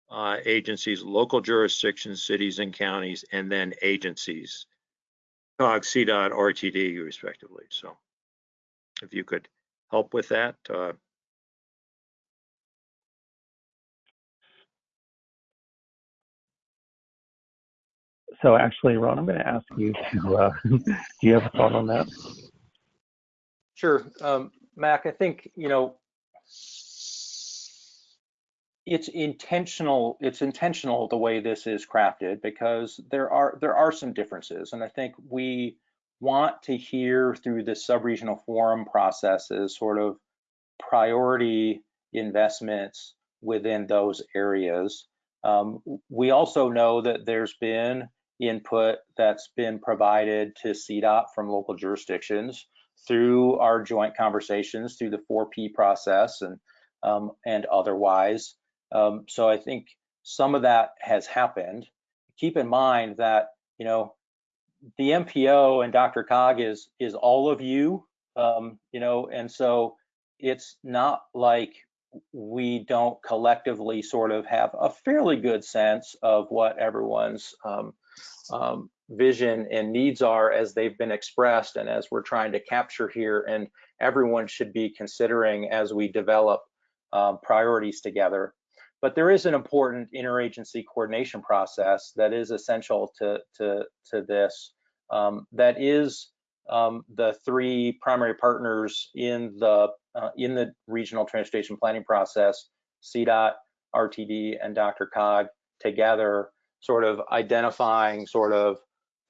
uh, agencies, local jurisdictions, cities and counties, and then agencies, COG, CDOT, RTD, respectively. So if you could help with that. So actually, Ron, I'm going to ask you to, uh, <laughs> do you have a thought on that? Sure. Um, Mac, I think, you know, it's intentional, it's intentional the way this is crafted because there are there are some differences. And I think we want to hear through the sub-regional forum processes sort of priority investments within those areas. Um, we also know that there's been input that's been provided to CDOT from local jurisdictions through our joint conversations through the 4P process and um, and otherwise. Um, so I think some of that has happened. Keep in mind that you know the MPO and DRCOG is is all of you, um, you know, and so it's not like we don't collectively sort of have a fairly good sense of what everyone's um, um, vision and needs are as they've been expressed and as we're trying to capture here and everyone should be considering as we develop um, priorities together. But there is an important interagency coordination process that is essential to, to, to this. Um, that is um, the three primary partners in the uh, in the regional transportation planning process, CDOT, RTD, and DRCOG together, sort of identifying sort of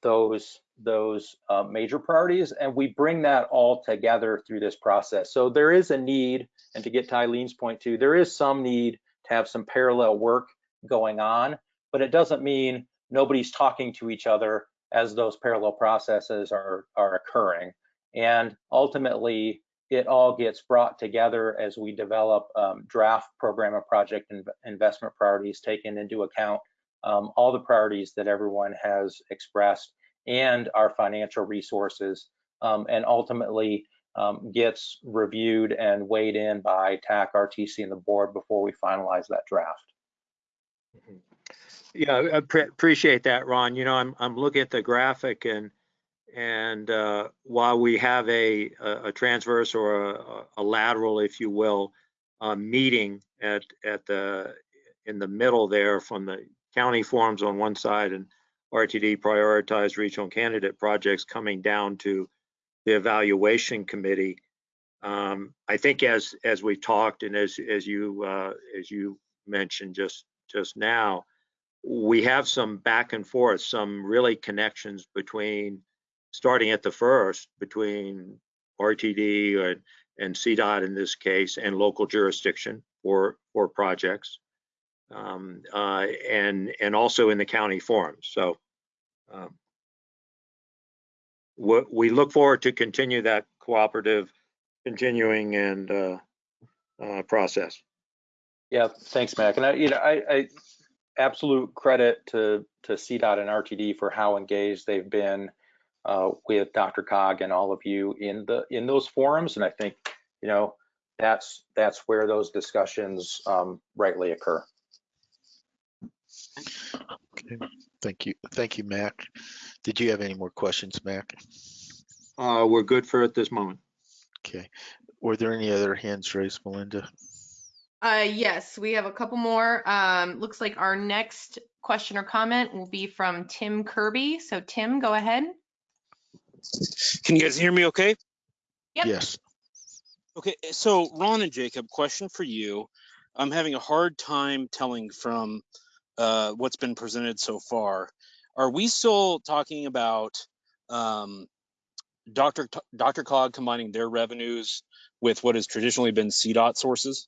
those those uh, major priorities, and we bring that all together through this process. So there is a need, and to get to Eileen's point too, there is some need to have some parallel work going on, but it doesn't mean nobody's talking to each other as those parallel processes are are occurring. And ultimately, it all gets brought together as we develop um, draft program and project and investment priorities, taking into account um, all the priorities that everyone has expressed and our financial resources, um, and ultimately um, gets reviewed and weighed in by TAC, RTC, and the board before we finalize that draft. Yeah, I appre- appreciate that, Ron. You know, I'm, I'm looking at the graphic and, and uh, while we have a, a a transverse or a, a lateral, if you will, uh, meeting at, at the, in the middle there from the county forms on one side and RTD prioritized regional candidate projects coming down to the evaluation committee. Um, I think as, as we talked and as, as you, uh, as you mentioned just, just now, we have some back and forth, some really connections between, starting at the first, between RTD and, and CDOT in this case, and local jurisdiction for, for projects. Um, uh, and, and also in the county forums. So, um, we, look forward to continue that cooperative, continuing and, uh, uh, process. Yeah, thanks, Mac. And I, you know, I, I absolute credit to to CDOT and RTD for how engaged they've been uh, with DRCOG and all of you in the in those forums. And I think, you know, that's that's where those discussions um, rightly occur. Okay, thank you. Thank you, Mac. Did you have any more questions, Mac? Uh, we're good for at this moment. Okay. Were there any other hands raised, Melinda? Uh, yes, we have a couple more. Um, looks like our next question or comment will be from Tim Kirby. So Tim, go ahead. Can you guys hear me okay? Yep. Yes. Okay, so Ron and Jacob, question for you. I'm having a hard time telling from uh, what's been presented so far. Are we still talking about um, Dr. T- DRCOG combining their revenues with what has traditionally been CDOT sources?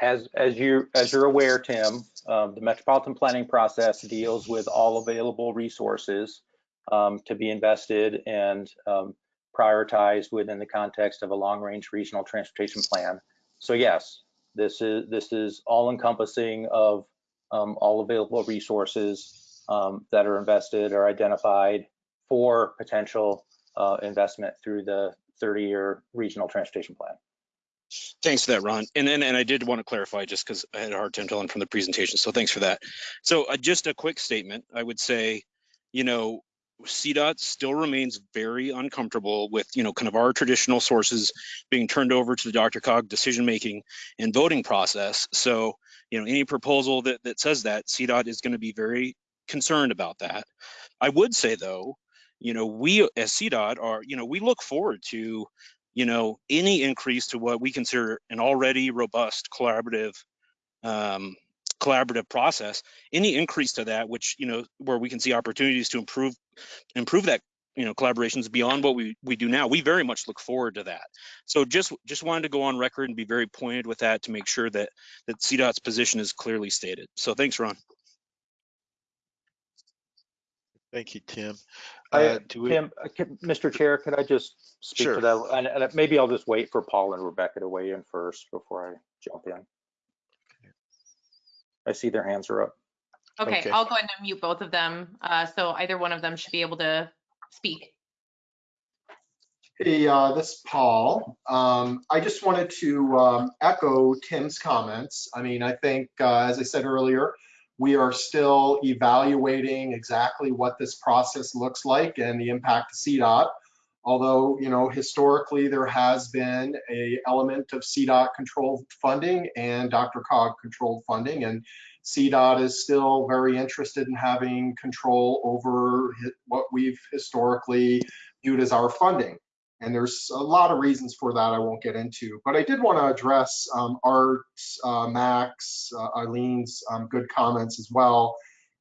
As as you as you're aware, Tim, um, the metropolitan planning process deals with all available resources um, to be invested and um, prioritized within the context of a long-range regional transportation plan. So yes, this is this is all-encompassing of um, all available resources um, that are invested or identified for potential uh, investment through the 30-year regional transportation plan. Thanks for that, Ron. And then, and I did want to clarify just because I had a hard time telling from the presentation. So thanks for that. So uh, just a quick statement. I would say, you know, CDOT still remains very uncomfortable with, you know, kind of our traditional sources being turned over to the DRCOG decision making and voting process. So, you know, any proposal that that says that CDOT is going to be very concerned about that. I would say though, you know, we as CDOT are, you know, we look forward to you know, any increase to what we consider an already robust collaborative um, collaborative process, any increase to that, which you know, where we can see opportunities to improve improve that you know collaborations beyond what we we do now we very much look forward to that so just just wanted to go on record and be very pointed with that to make sure that that CDOT's position is clearly stated so thanks ron Thank you, Tim. Uh, do we, Tim, uh, Mr. Chair, could I just speak Sure. to that? And, and maybe I'll just wait for Paul and Rebecca to weigh in first before I jump in. I see their hands are up. Okay, Okay. I'll go ahead and mute both of them. Uh, so either one of them should be able to speak. Hey, uh, this is Paul. Um, I just wanted to um, echo Tim's comments. I mean, I think, uh, as I said earlier, we are still evaluating exactly what this process looks like and the impact to CDOT. Although, you know, historically there has been a element of CDOT controlled funding and DRCOG controlled funding, and CDOT is still very interested in having control over what we've historically viewed as our funding. And there's a lot of reasons for that I won't get into. But I did want to address um, Art's, uh, Max, uh, Eileen's um, good comments as well.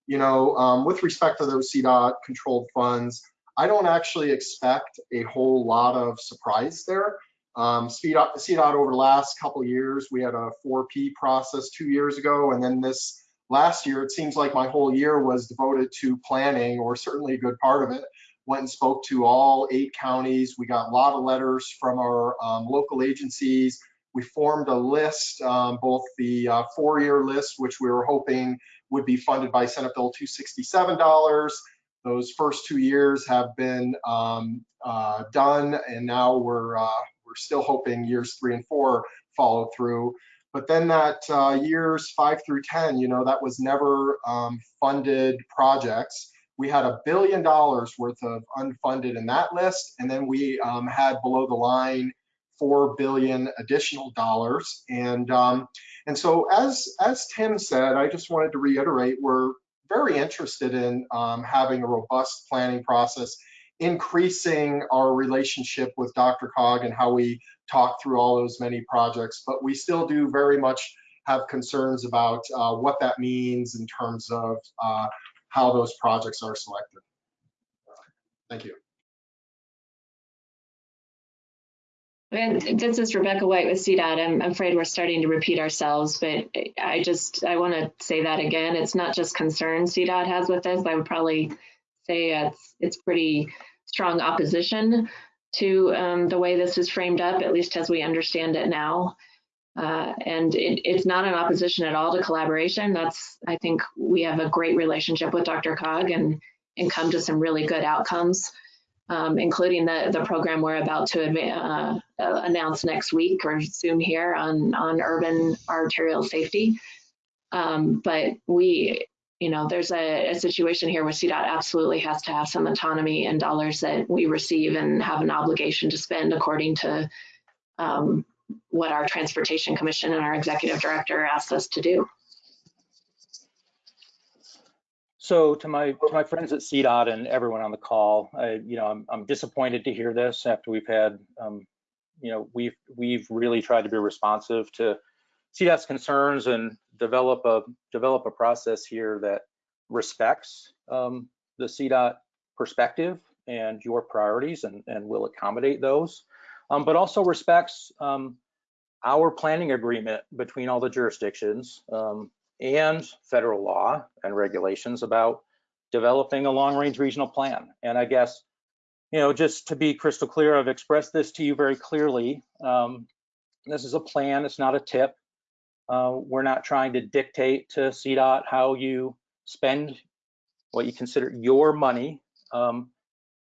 You know, um, with respect to those CDOT controlled funds, I don't actually expect a whole lot of surprise there. Um, CDOT, over the last couple years, we had a 4P process two years ago, and then this last year, it seems like my whole year was devoted to planning, or certainly a good part of it. Went and spoke to all eight counties. We got a lot of letters from our um, local agencies. We formed a list, um, both the uh, four-year list, which we were hoping would be funded by Senate Bill 267 dollars. Those first two years have been um, uh, done, and now we're uh, we're still hoping years three and four follow through. But then that uh, years five through 10, you know, that was never um, funded projects. We had a billion dollars worth of unfunded in that list, and then we um, had below the line four billion additional dollars. And um, and so as as Tim said, I just wanted to reiterate, we're very interested in um, having a robust planning process, increasing our relationship with DRCOG and how we talk through all those many projects. But we still do very much have concerns about uh, what that means in terms of uh, how those projects are selected. Thank you. This is Rebecca White with CDOT. I'm afraid we're starting to repeat ourselves, but I just, I want to say that again. It's not just concerns CDOT has with this. I would probably say it's, it's pretty strong opposition to um, the way this is framed up, at least as we understand it now. Uh, and it, it's not an opposition at all to collaboration. That's, I think we have a great relationship with DRCOG and, and come to some really good outcomes um, including the, the program we're about to uh, uh, announce next week or soon here on, on urban arterial safety. Um, but we, you know, there's a, a, situation here where CDOT absolutely has to have some autonomy and dollars that we receive and have an obligation to spend according to um, what our Transportation Commission and our executive director asked us to do. So to my to my friends at CDOT and everyone on the call, I, you know, I'm, I'm disappointed to hear this after we've had, um, you know, we've we've really tried to be responsive to CDOT's concerns and develop a develop a process here that respects um, the CDOT perspective and your priorities and, and will accommodate those, um, but also respects um, our planning agreement between all the jurisdictions um, and federal law and regulations about developing a long range regional plan. And I guess, you know, just to be crystal clear, I've expressed this to you very clearly. Um, this is a plan, it's not a TIP. Uh, we're not trying to dictate to CDOT how you spend what you consider your money, um,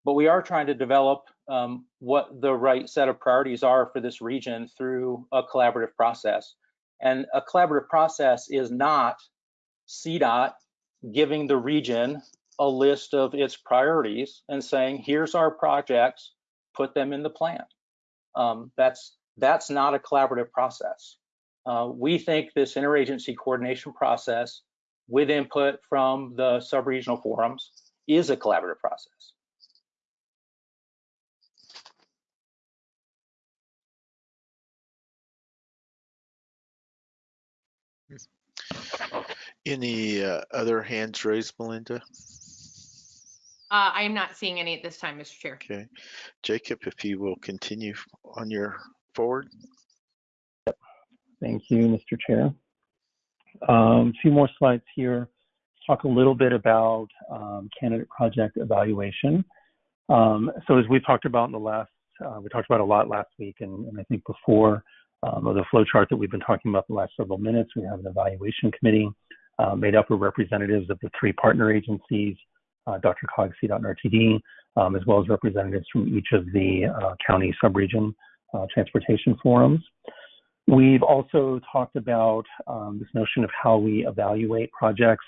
but we are trying to develop um, what the right set of priorities are for this region through a collaborative process. And a collaborative process is not CDOT giving the region a list of its priorities and saying, here's our projects, put them in the plan. Um, that's, that's not a collaborative process. Uh, we think this interagency coordination process with input from the sub-regional forums is a collaborative process. Any uh, other hands raised, Melinda? Uh, I am not seeing any at this time, Mr. Chair. Okay. Jacob, if you will continue on your forward. Thank you, Mr. Chair. Um, a few more slides here. Talk a little bit about um, candidate project evaluation. Um, so as we talked about in the last, uh, we talked about a lot last week and, and I think before um, of the flow chart that we've been talking about the last several minutes, we have an evaluation committee uh, made up of representatives of the three partner agencies, uh, DRCOG, CDOT, um, as well as representatives from each of the uh, county subregion uh, transportation forums. We've also talked about um, this notion of how we evaluate projects.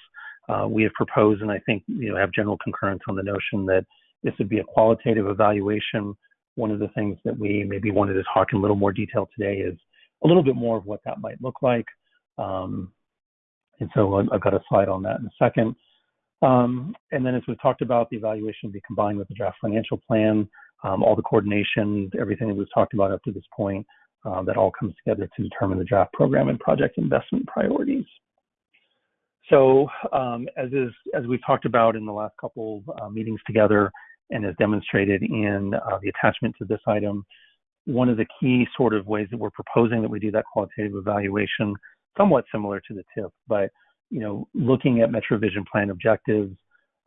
Uh, we have proposed, and I think you know have general concurrence on the notion that this would be a qualitative evaluation. One of the things that we maybe wanted to talk in a little more detail today is a little bit more of what that might look like. Um, and so I've got a slide on that in a second. Um, and then as we've talked about, the evaluation will be combined with the draft financial plan, um, all the coordination, everything that we've talked about up to this point, uh, that all comes together to determine the draft program and project investment priorities. So um, as is as we've talked about in the last couple uh, meetings together, and as demonstrated in uh, the attachment to this item, one of the key sort of ways that we're proposing that we do that qualitative evaluation somewhat similar to the TIP, but you know, looking at MetroVision plan objectives,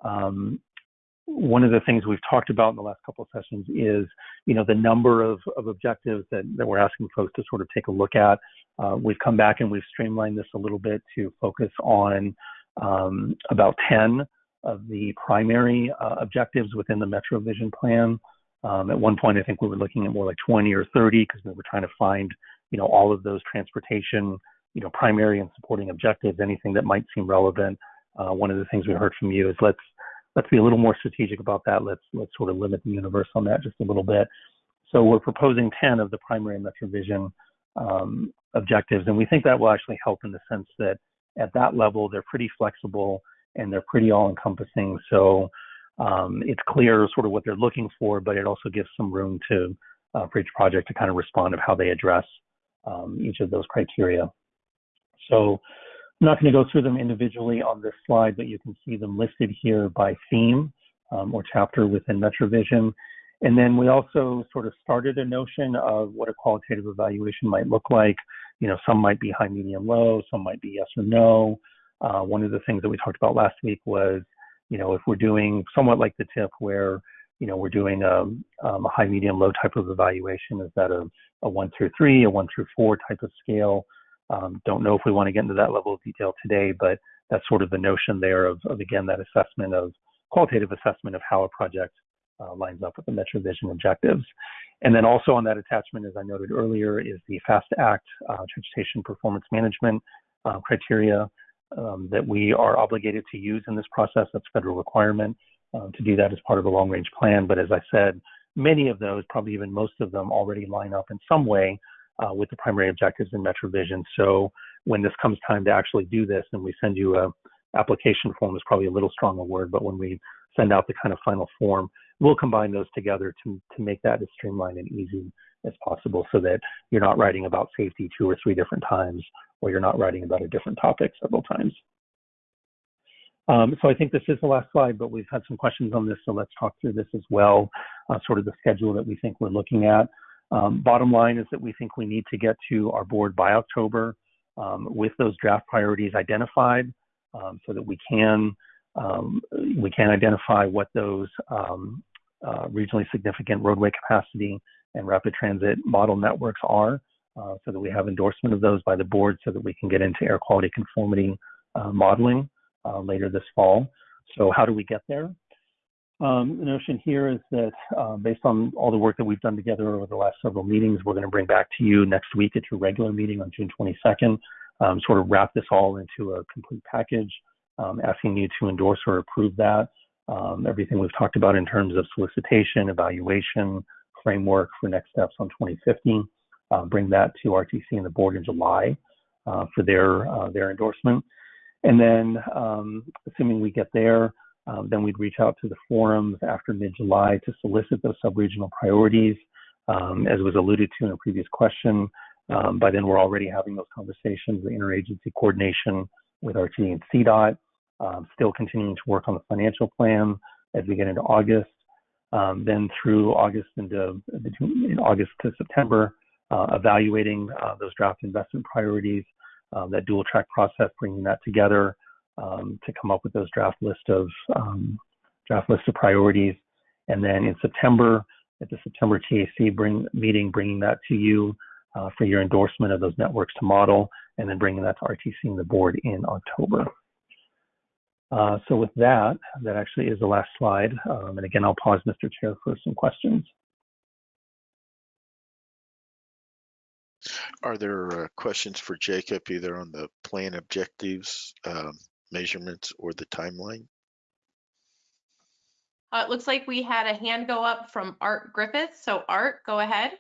um, one of the things we've talked about in the last couple of sessions is, you know, the number of, of objectives that, that we're asking folks to sort of take a look at. Uh, we've come back and we've streamlined this a little bit to focus on um, about 10 of the primary uh, objectives within the MetroVision plan. Um, at one point, I think we were looking at more like 20 or 30 because we were trying to find, you know, all of those transportation, you know, primary and supporting objectives, anything that might seem relevant. Uh, one of the things we heard from you is let's let's be a little more strategic about that. Let's let's sort of limit the universe on that just a little bit. So we're proposing 10 of the primary MetroVision um, objectives, and we think that will actually help in the sense that at that level they're pretty flexible and they're pretty all-encompassing. So um, it's clear sort of what they're looking for, but it also gives some room to uh, for each project to kind of respond of how they address um, each of those criteria. So I'm not going to go through them individually on this slide, but you can see them listed here by theme um, or chapter within MetroVision. And then we also sort of started a notion of what a qualitative evaluation might look like. You know, some might be high, medium, low, some might be yes or no. Uh, one of the things that we talked about last week was, you know, if we're doing somewhat like the TIP where, you know, we're doing a, um, a high, medium, low type of evaluation, is that a, a one through three, a one through four type of scale? Um, don't know if we want to get into that level of detail today, but that's sort of the notion there of, of again, that assessment of qualitative assessment of how a project uh, lines up with the MetroVision objectives. And then also on that attachment, as I noted earlier, is the FAST Act uh, transportation performance management uh, criteria um, that we are obligated to use in this process. That's federal requirement uh, to do that as part of a long range plan. But as I said, many of those, probably even most of them, already line up in some way uh, with the primary objectives in MetroVision. So when this comes time to actually do this and we send you a application form is probably a little strong a word, but when we send out the kind of final form, we'll combine those together to, to make that as streamlined and easy as possible so that you're not writing about safety two or three different times or you're not writing about a different topic several times. Um, so I think this is the last slide, but we've had some questions on this, so let's talk through this as well, uh, sort of the schedule that we think we're looking at. Um, bottom line is that we think we need to get to our board by October um, with those draft priorities identified um, so that we can we can identify what those uh, regionally significant roadway capacity and rapid transit model networks are uh, so that we have endorsement of those by the board so that we can get into air quality conformity uh, modeling later this fall. So how do we get there? Um, the notion here is that uh, based on all the work that we've done together over the last several meetings, we're going to bring back to you next week at your regular meeting on June 22nd, um, sort of wrap this all into a complete package, um, asking you to endorse or approve that. Um, everything we've talked about in terms of solicitation, evaluation, framework for next steps on 2015, uh, bring that to RTC and the board in July uh, for their, uh, their endorsement. And then um, assuming we get there, um, then we'd reach out to the forums after mid-July to solicit those sub-regional priorities. Um, as was alluded to in a previous question, um, by then we're already having those conversations, the interagency coordination with RTD and CDOT, um, still continuing to work on the financial plan as we get into August. Um, then through August into between August to September, uh, evaluating uh, those draft investment priorities, uh, that dual track process, bringing that together, um, to come up with those draft list of um, draft list of priorities. And then in September, at the September TAC bring, meeting, bringing that to you uh, for your endorsement of those networks to model, and then bringing that to RTC and the board in October. Uh, so with that, that actually is the last slide. Um, and again, I'll pause, Mr. Chair, for some questions. Are there uh, questions for Jacob either on the plan objectives, um, measurements or the timeline? Uh, it looks like we had a hand go up from Art Griffith. So Art, go ahead.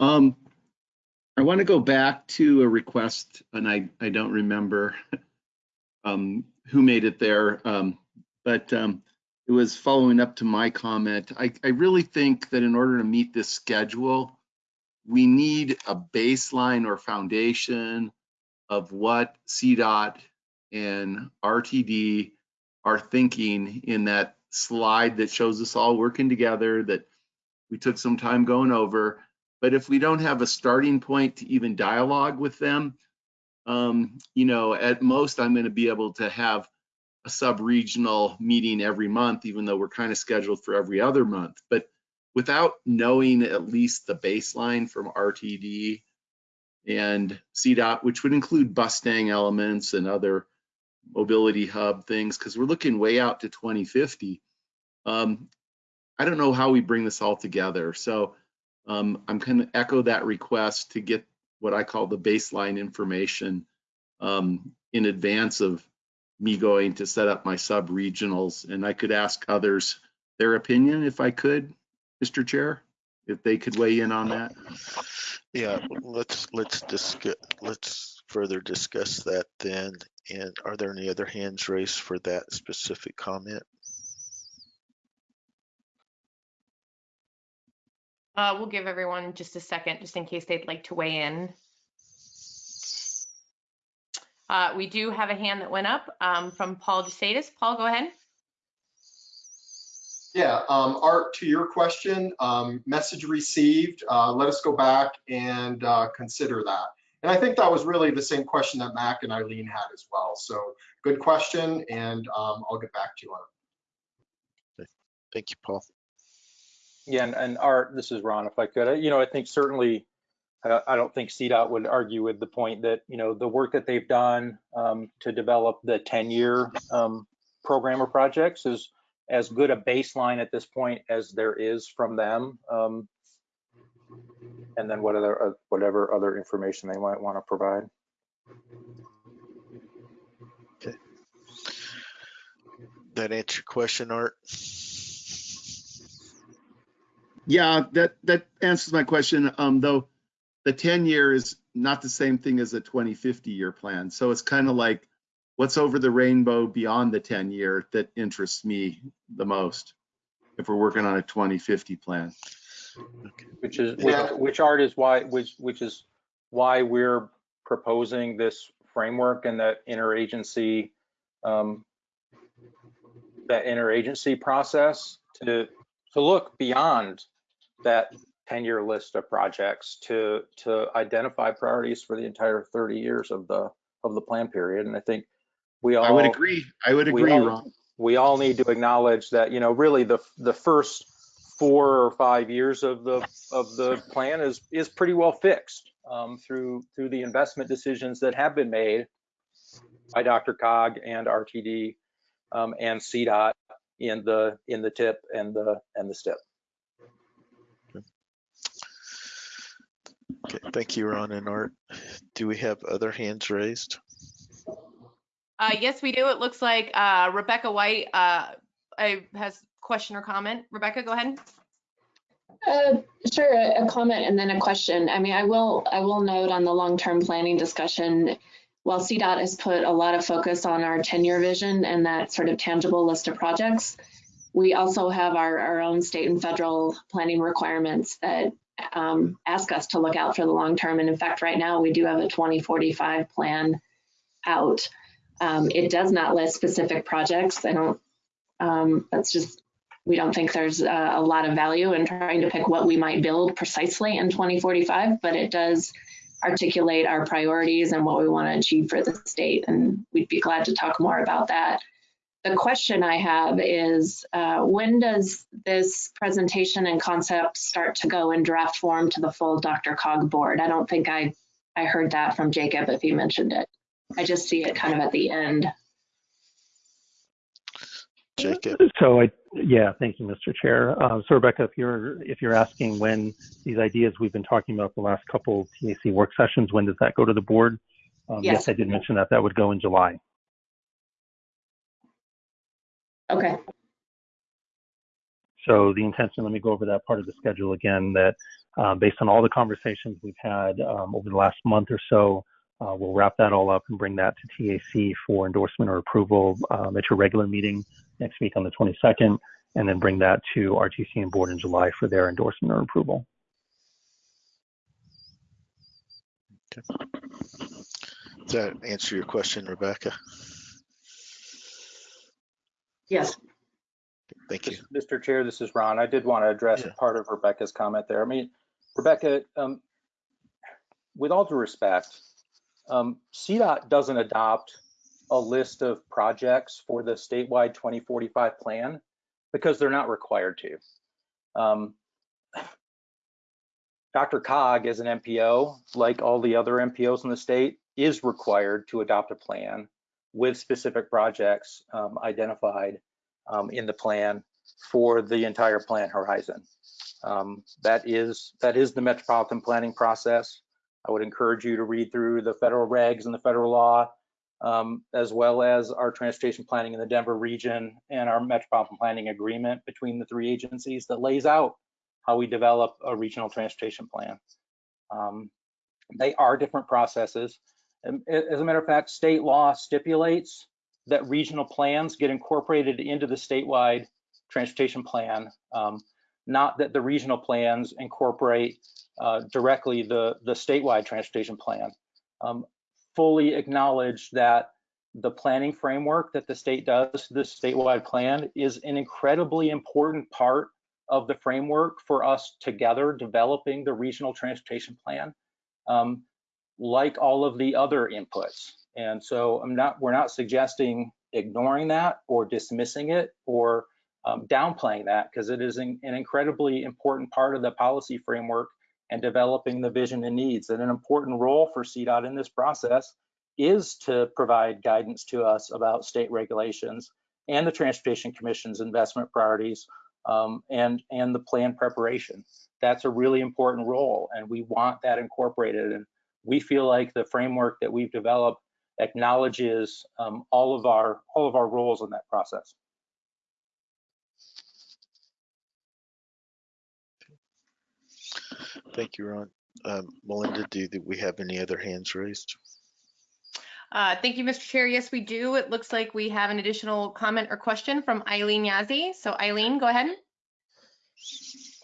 Um, I want to go back to a request, and I, I don't remember <laughs> um, who made it there, um, but um, it was following up to my comment. I, I really think that in order to meet this schedule, we need a baseline or foundation of what CDOT and RTD are thinking in that slide that shows us all working together that we took some time going over. But if we don't have a starting point to even dialogue with them, um, you know, at most, I'm gonna be able to have a sub-regional meeting every month, even though we're kind of scheduled for every other month. But without knowing at least the baseline from RTD and CDOT, which would include Bustang elements and other mobility hub things, because we're looking way out to 2050. Um, I don't know how we bring this all together. So um, I'm going to echo that request to get what I call the baseline information um, in advance of me going to set up my sub-regionals. And I could ask others their opinion if I could, Mr. Chair, if they could weigh in on that. Yeah, let's, let's discuss, let's further discuss that then. And are there any other hands raised for that specific comment? Uh, we'll give everyone just a second, just in case they'd like to weigh in. Uh, we do have a hand that went up um, from Paul DeSatis. Paul, go ahead. Yeah, um, Art, to your question, um, message received. Uh, let us go back and uh, consider that. And I think that was really the same question that Mac and Eileen had as well. So good question, and um, I'll get back to you on it. Thank you, Paul. Yeah, and, and Art, this is Ron, if I could, you know, I think certainly, uh, I don't think CDOT would argue with the point that, you know, the work that they've done um, to develop the 10-year um, program or projects is as good a baseline at this point as there is from them. Um, and then what other, uh, whatever other information they might want to provide. Okay. That answer your question, Art? Yeah, that, that answers my question. Um, though the 10 year is not the same thing as a 2050 year plan. So it's kind of like what's over the rainbow beyond the 10 year that interests me the most if we're working on a 2050 plan. Which is, Yeah. which, which art is why, which, which is why we're proposing this framework and that interagency, um, that interagency process to, to look beyond that 10-year list of projects to, to identify priorities for the entire 30 years of the, of the plan period. And I think we all. I would agree. I would we agree, all- Ron. we all need to acknowledge that, you know, really the, the first four or five years of the, of the plan is, is pretty well fixed um, through, through the investment decisions that have been made by DRCOG and RTD um, and CDOT in the, in the TIP and the, and the STIP. Okay, thank you, Ron and Art. Do we have other hands raised? Uh, yes, we do. It looks like uh, Rebecca White uh, I- has question or comment. Rebecca, go ahead. Uh, Sure, a a comment and then a question. I mean, I will, I will note on the long-term planning discussion, while CDOT has put a lot of focus on our 10-year vision and that sort of tangible list of projects, we also have our, our own state and federal planning requirements that um, ask us to look out for the long term. And in fact, right now, we do have a 2045 plan out. Um, It does not list specific projects. I don't, um, that's just we don't think there's a, a lot of value in trying to pick what we might build precisely in 2045, but it does articulate our priorities and what we want to achieve for the state. And we'd be glad to talk more about that. The question I have is uh, when does this presentation and concept start to go in draft form to the full DRCOG board? I don't think I, I heard that from Jacob if he mentioned it. I just see it kind of at the end. Jacob? So I, yeah, thank you, Mr. Chair. Uh, so Rebecca, if you're, if you're asking when these ideas we've been talking about the last couple TAC work sessions, when does that go to the board? Um, Yes. Yes, I did mention that that would go in July. Okay. So the intention, let me go over that part of the schedule again, that uh, based on all the conversations we've had um, over the last month or so, uh, we'll wrap that all up and bring that to TAC for endorsement or approval um, at your regular meeting next week on the 22nd, and then bring that to RTC and board in July for their endorsement or approval. Does that answer your question, Rebecca? Yes. Thank you. Mr. Chair, this is Ron. I did want to address Yeah. part of Rebecca's comment there. I mean, Rebecca, um, with all due respect, um, CDOT doesn't adopt a list of projects for the statewide 2045 plan because they're not required to. Um, DRCOG as an MPO, like all the other MPOs in the state, is required to adopt a plan with specific projects um, identified um, in the plan for the entire plan horizon. Um, that is that is the metropolitan planning process. I would encourage you to read through the federal regs and the federal law, um, as well as our transportation planning in the Denver region and our metropolitan planning agreement between the three agencies that lays out how we develop a regional transportation plan. Um, they are different processes. And as a matter of fact, state law stipulates that regional plans get incorporated into the statewide transportation plan, um, not that the regional plans incorporate uh, directly the, the statewide transportation plan. Um, fully acknowledge that the planning framework that the state does, this statewide plan, is an incredibly important part of the framework for us together developing the regional transportation plan, um, like all of the other inputs. And so I'm not, we're not suggesting ignoring that or dismissing it or um, downplaying that because it is an, an incredibly important part of the policy framework and developing the vision and needs. And an important role for CDOT in this process is to provide guidance to us about state regulations and the Transportation Commission's investment priorities um, and, and the plan preparation. That's a really important role and we want that incorporated. And we feel like the framework that we've developed acknowledges um, all of our all of our roles in that process. Thank you, Ron. Um, Melinda, do we have any other hands raised? Uh, thank you, Mr. Chair. Yes, we do. It looks like we have an additional comment or question from Eileen Yazzie. So Eileen, go ahead.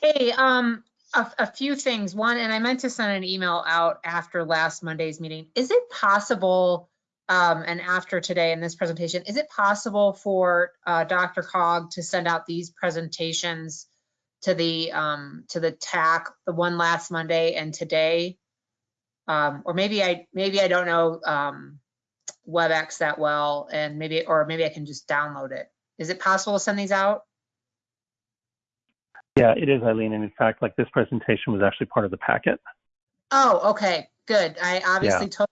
Hey, um, a, a, few things. One, and I meant to send an email out after last Monday's meeting. Is it possible, um, and after today in this presentation, is it possible for uh, DRCOG to send out these presentations to the um, to the TAC, the one last Monday and today? Um, or maybe I maybe I don't know um, WebEx that well, and maybe or maybe I can just download it. Is it possible to send these out? Yeah, it is, Eileen. And in fact, like this presentation was actually part of the packet. Oh, okay, good. I obviously yeah. told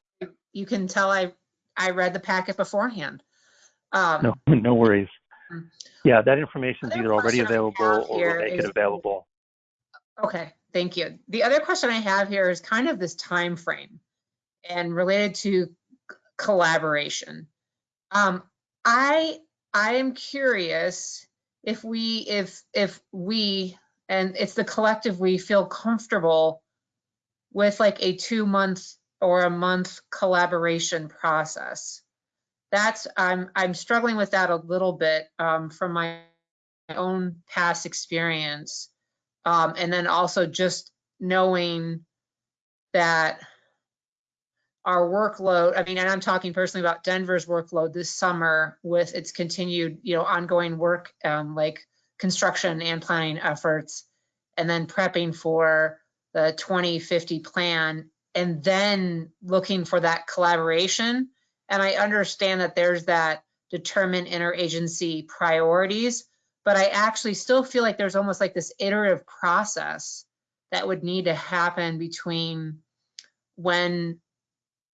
you can tell I I read the packet beforehand. Um, no, <laughs> no worries. Yeah, that information is either already available or we'll make is, it available. Okay, thank you. The other question I have here is kind of this time frame and related to collaboration. Um, I I am curious if we if if we and it's the collective we feel comfortable with like a two month or a month collaboration process that's i'm i'm struggling with that a little bit um, from my own past experience um, and then also just knowing that our workload, I mean, and I'm talking personally about Denver's workload this summer with its continued, you know, ongoing work um, like construction and planning efforts, and then prepping for the 2050 plan, and then looking for that collaboration. And I understand that there's that determine interagency priorities, but I actually still feel like there's almost like this iterative process that would need to happen between when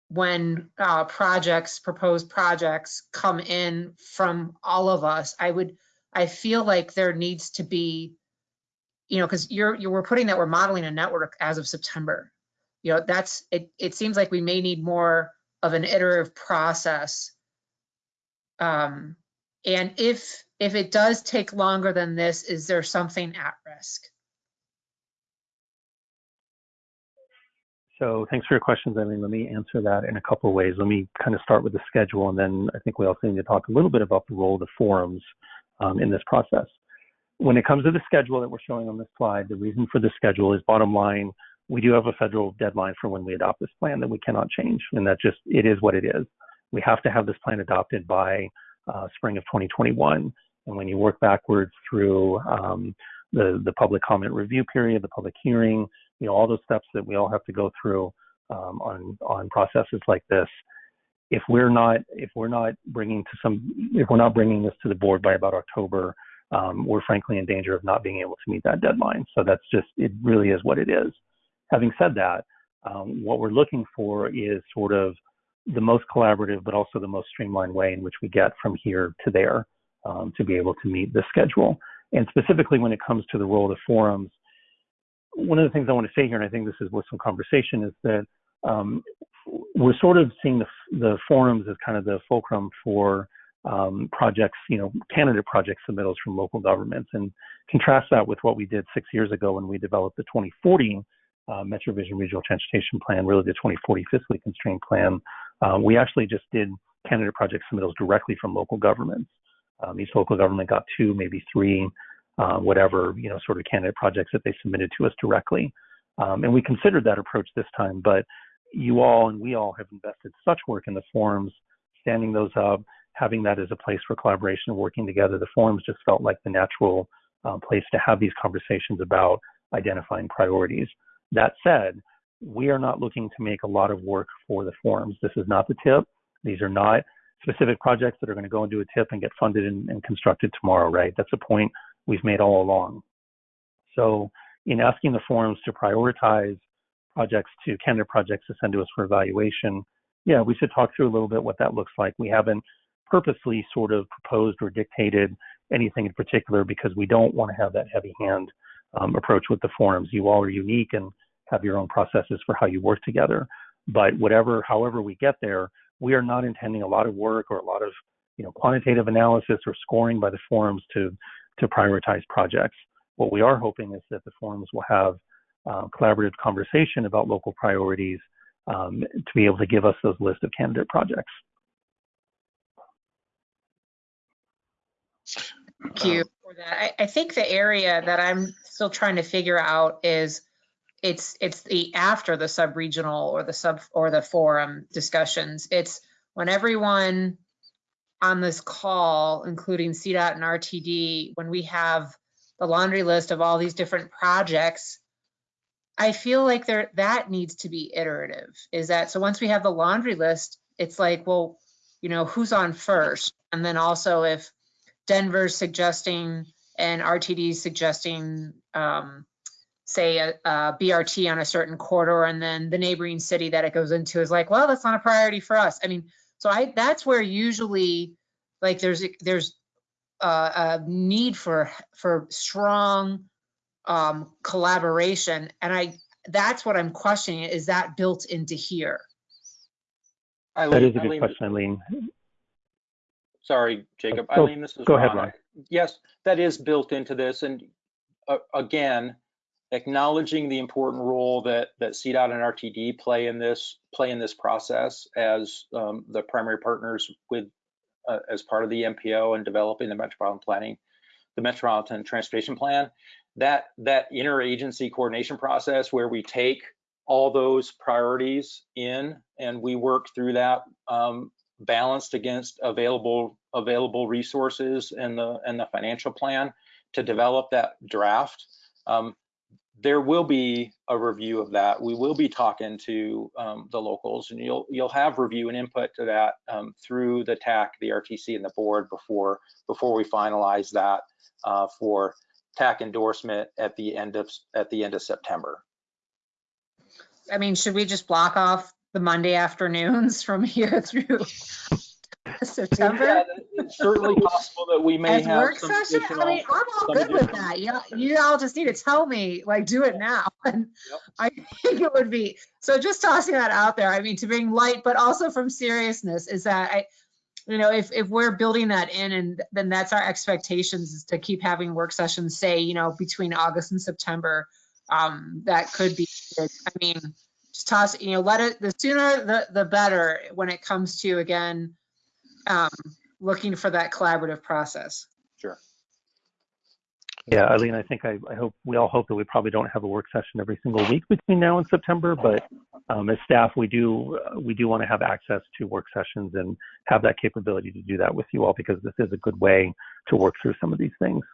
when uh, projects, proposed projects come in from all of us, I would, I feel like there needs to be, you know, because you're, you were putting that we're modeling a network as of September. You know, that's, it, it seems like we may need more of an iterative process. Um, and if, if it does take longer than this, is there something at risk? So thanks for your questions, Eileen. Let me answer that in a couple of ways. Let me kind of start with the schedule, and then I think we also need to talk a little bit about the role of the forums um, in this process. When it comes to the schedule that we're showing on this slide, the reason for the schedule is bottom line, we do have a federal deadline for when we adopt this plan that we cannot change, and that just, it is what it is. We have to have this plan adopted by uh, spring of 2021, and when you work backwards through um, the, the public comment review period, the public hearing, you know, all those steps that we all have to go through. um, on on processes like this. If we're not if we're not bringing to some if we're not bringing this to the board by about October, um, we're frankly in danger of not being able to meet that deadline. So that's just it really is what it is. Having said that, um, what we're looking for is sort of the most collaborative, but also the most streamlined way in which we get from here to there um, to be able to meet the schedule. And specifically when it comes to the role of the forums, one of the things I want to say here, and I think this is worth some conversation, is that um, we're sort of seeing the, the forums as kind of the fulcrum for um, projects, you know, candidate project submittals from local governments, and contrast that with what we did six years ago when we developed the 2040 uh, MetroVision Regional Transportation Plan, really the 2040 fiscally constrained plan. Uh, we actually just did candidate project submittals directly from local governments. Um, each local government got two, maybe three, uh, whatever, you know, sort of candidate projects that they submitted to us directly. Um, and we considered that approach this time, but you all and we all have invested such work in the forums, standing those up, having that as a place for collaboration and working together. The forums just felt like the natural uh, place to have these conversations about identifying priorities. That said, we are not looking to make a lot of work for the forums. This is not the TIP. These are not specific projects that are going to go into a TIP and get funded and, and constructed tomorrow, right? That's a point we've made all along. So in asking the forums to prioritize projects to candidate projects to send to us for evaluation, yeah, we should talk through a little bit what that looks like. We haven't purposely sort of proposed or dictated anything in particular because we don't want to have that heavy hand um, approach with the forums. You all are unique and have your own processes for how you work together. But whatever, however we get there, we are not intending a lot of work or a lot of you know quantitative analysis or scoring by the forums to to prioritize projects. What we are hoping is that the forums will have uh, collaborative conversation about local priorities um, to be able to give us those list of candidate projects. Thank you um, for that. I, I think the area that I'm still trying to figure out is it's it's the after the sub-regional or the sub or the forum discussions. It's when everyone on this call, including CDOT and RTD, when we have the laundry list of all these different projects, I feel like there that needs to be iterative. Is that so once we have the laundry list, it's like, well, you know, who's on first? And then also if Denver's suggesting and RTD suggesting um, say a, a, BRT on a certain corridor and then the neighboring city that it goes into is like, well, that's not a priority for us. I mean, so I that's where usually like there's there's uh, a need for for strong um, collaboration, and I that's what I'm questioning. Is that built into here? Eileen, that is a good Eileen, question, Eileen. Sorry, Jacob. Go, Eileen, this is go Ron. ahead, Ron. Yes, that is built into this, and uh, again, acknowledging the important role that that CDOT and RTD play in this play in this process as um, the primary partners with uh, as part of the MPO and developing the metropolitan planning, the metropolitan transportation plan. That that interagency coordination process where we take all those priorities in and we work through that um, balanced against available available resources and the and the financial plan to develop that draft. Um, there will be a review of that. We will be talking to um, the locals, and you'll you'll have review and input to that um, through the TAC, the RTC, and the board before before we finalize that uh, for TAC endorsement at the end of at the end of September. I mean, should we just block off the Monday afternoons from here <laughs> through September? Yeah, it's certainly possible that we may As have work some session? I mean, I'm all good with that. You, you all just need to tell me, like, do it now. <laughs> And Yep. I think it would be, so just tossing that out there, I mean, to bring light, but also from seriousness is that I, you know, if, if we're building that in and then that's our expectations is to keep having work sessions, say, you know, between August and September, um, that could be, good. I mean, just toss, it, you know, let it, the sooner the, the better when it comes to, again, um, looking for that collaborative process. Sure. Yeah, Eileen, I think I, I hope we all hope that we probably don't have a work session every single week between now and September, but um, as staff, we do uh, we do want to have access to work sessions and have that capability to do that with you all because this is a good way to work through some of these things.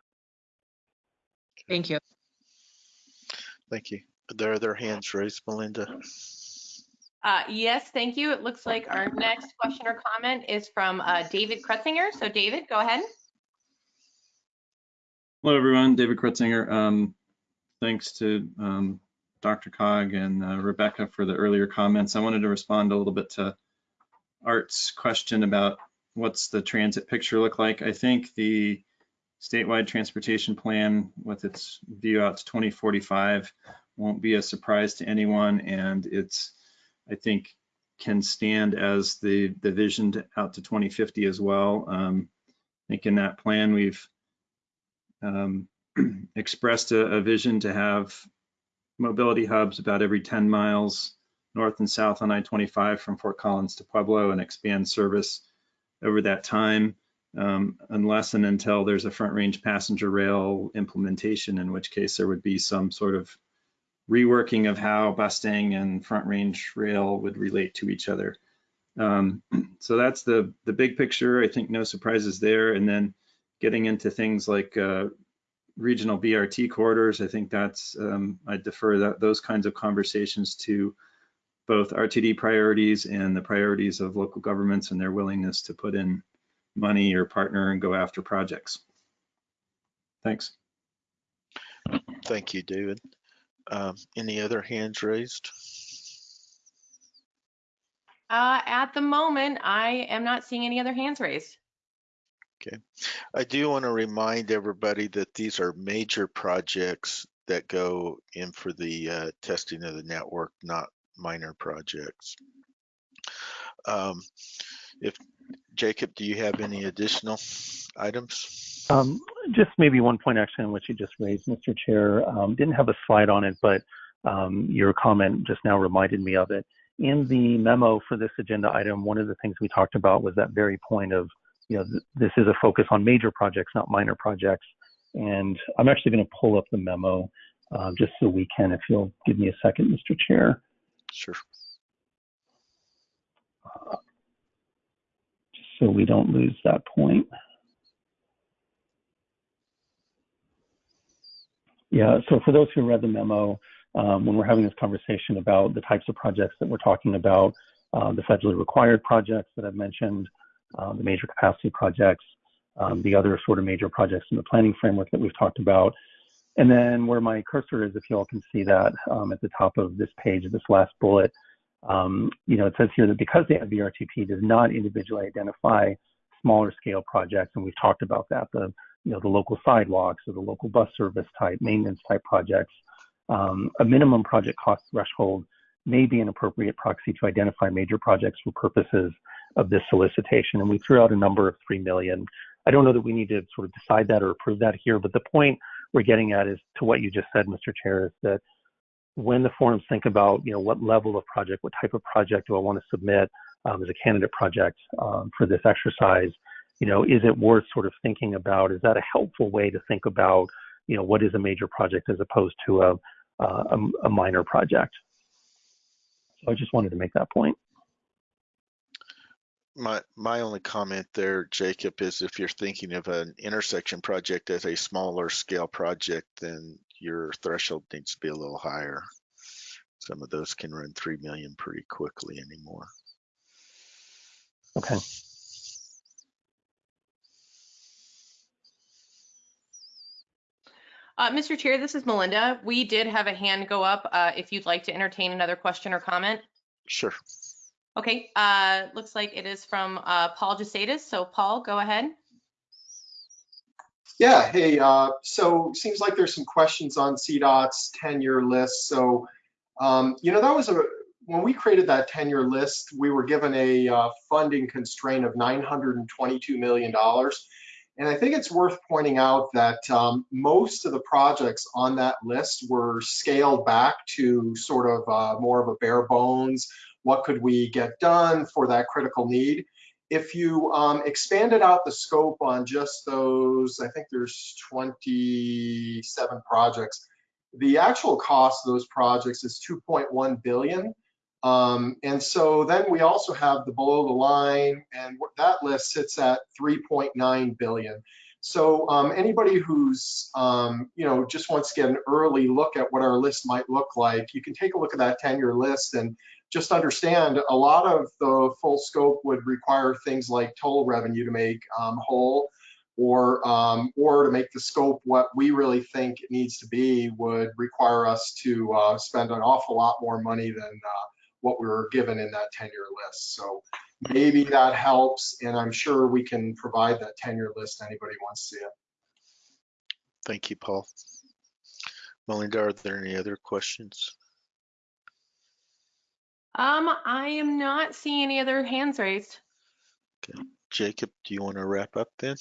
Thank you. Thank you. There are their hands raised, Melinda. Uh, yes, thank you. It looks like our next question or comment is from uh, David Krutsinger. So David, go ahead. Hello, everyone. David Krutsinger. Um, thanks to um, DRCOG and uh, Rebecca for the earlier comments. I wanted to respond a little bit to Art's question about what's the transit picture look like. I think the statewide transportation plan with its view out to 2045 won't be a surprise to anyone. And it's, I think, can stand as the, the vision to, out to 2050 as well. Um, I think in that plan, we've um, <clears throat> expressed a, a vision to have mobility hubs about every 10 miles north and south on I-25 from Fort Collins to Pueblo and expand service over that time, um, unless and until there's a front range passenger rail implementation, in which case there would be some sort of reworking of how Bustang and front range rail would relate to each other. Um, <clears throat> so that's the, the big picture. I think no surprises there. And then getting into things like uh, regional BRT corridors, I think that's, um, I defer that, those kinds of conversations to both RTD priorities and the priorities of local governments and their willingness to put in money or partner and go after projects. Thanks. Thank you, David. Um, any other hands raised? Uh, at the moment, I am not seeing any other hands raised. Okay. I do want to remind everybody that these are major projects that go in for the uh, testing of the network, not minor projects. Um, if Jacob, do you have any additional items? Um, just maybe one point actually on what you just raised, Mr. Chair. Um, didn't have a slide on it, but um, your comment just now reminded me of it. In the memo for this agenda item, one of the things we talked about was that very point of, you know, th this is a focus on major projects, not minor projects. And I'm actually going to pull up the memo uh, just so we can, if you'll give me a second, Mr. Chair. Sure. Uh, just so we don't lose that point. Yeah, so for those who read the memo, um, when we're having this conversation about the types of projects that we're talking about, uh, the federally required projects that I've mentioned, uh, the major capacity projects, um, the other sort of major projects in the planning framework that we've talked about. And then where my cursor is, if you all can see that um, at the top of this page, this last bullet, um, you know, it says here that because the VRTP does not individually identify smaller scale projects, and we've talked about that, the you know, the local sidewalks or the local bus service type, maintenance type projects, um, a minimum project cost threshold may be an appropriate proxy to identify major projects for purposes of this solicitation. And we threw out a number of 3 million. I don't know that we need to sort of decide that or approve that here, but the point we're getting at is to what you just said, Mr. Chair, is that when the forums think about, you know, what level of project, what type of project do I want to submit um, as a candidate project um, for this exercise, you know, is it worth sort of thinking about? Is that a helpful way to think about, you know, what is a major project as opposed to a, a, a minor project? So I just wanted to make that point. My my only comment there, Jacob, is if you're thinking of an intersection project as a smaller scale project, then your threshold needs to be a little higher. Some of those can run three million pretty quickly anymore. Okay. Uh, Mr. Chair, this is Melinda. We did have a hand go up uh, if you'd like to entertain another question or comment. Sure. Okay, uh, looks like it is from uh, Paul Jesaitis. So Paul, go ahead. Yeah, hey, uh, so seems like there's some questions on CDOT's 10-year list. So, um, you know, that was a, when we created that 10-year list, we were given a uh, funding constraint of $922 million. And I think it's worth pointing out that um, most of the projects on that list were scaled back to sort of uh, more of a bare bones, what could we get done for that critical need. If you um, expanded out the scope on just those, I think there's 27 projects, the actual cost of those projects is 2.1 billion. Um, and so then we also have the below the line and that list sits at 3.9 billion. So um, anybody who's, um, you know, just wants to get an early look at what our list might look like, you can take a look at that 10-year list and just understand a lot of the full scope would require things like toll revenue to make um, whole or um, or to make the scope what we really think it needs to be would require us to uh, spend an awful lot more money than uh, what we were given in that 10-year list. So maybe that helps, and I'm sure we can provide that 10-year list to anybody who wants to see it. Thank you, Paul. Melinda, are there any other questions? Um, I am not seeing any other hands raised. Okay. Jacob, do you want to wrap up then?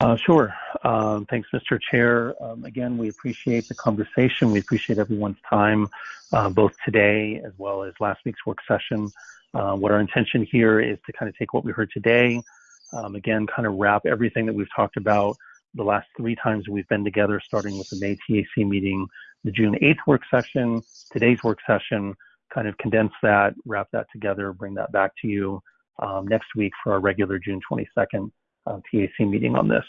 Uh, Sure. Um, Thanks, Mr. Chair. Um, Again, we appreciate the conversation. We appreciate everyone's time, uh, both today as well as last week's work session. Uh, What our intention here is to kind of take what we heard today, um, again, kind of wrap everything that we've talked about the last three times we've been together, starting with the May TAC meeting, the June 8th work session, today's work session, kind of condense that, wrap that together, bring that back to you next week for our regular June 22nd uh, TAC meeting on this.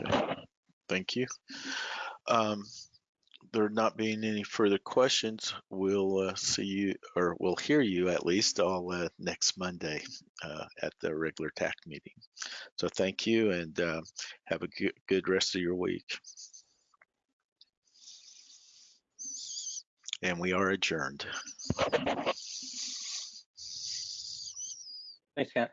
Okay, thank you. Um, there not being any further questions, we'll uh, see you, or we'll hear you at least all uh, next Monday uh, at the regular TAC meeting. So thank you and uh, have a good, good rest of your week. And we are adjourned. Thanks, Kent.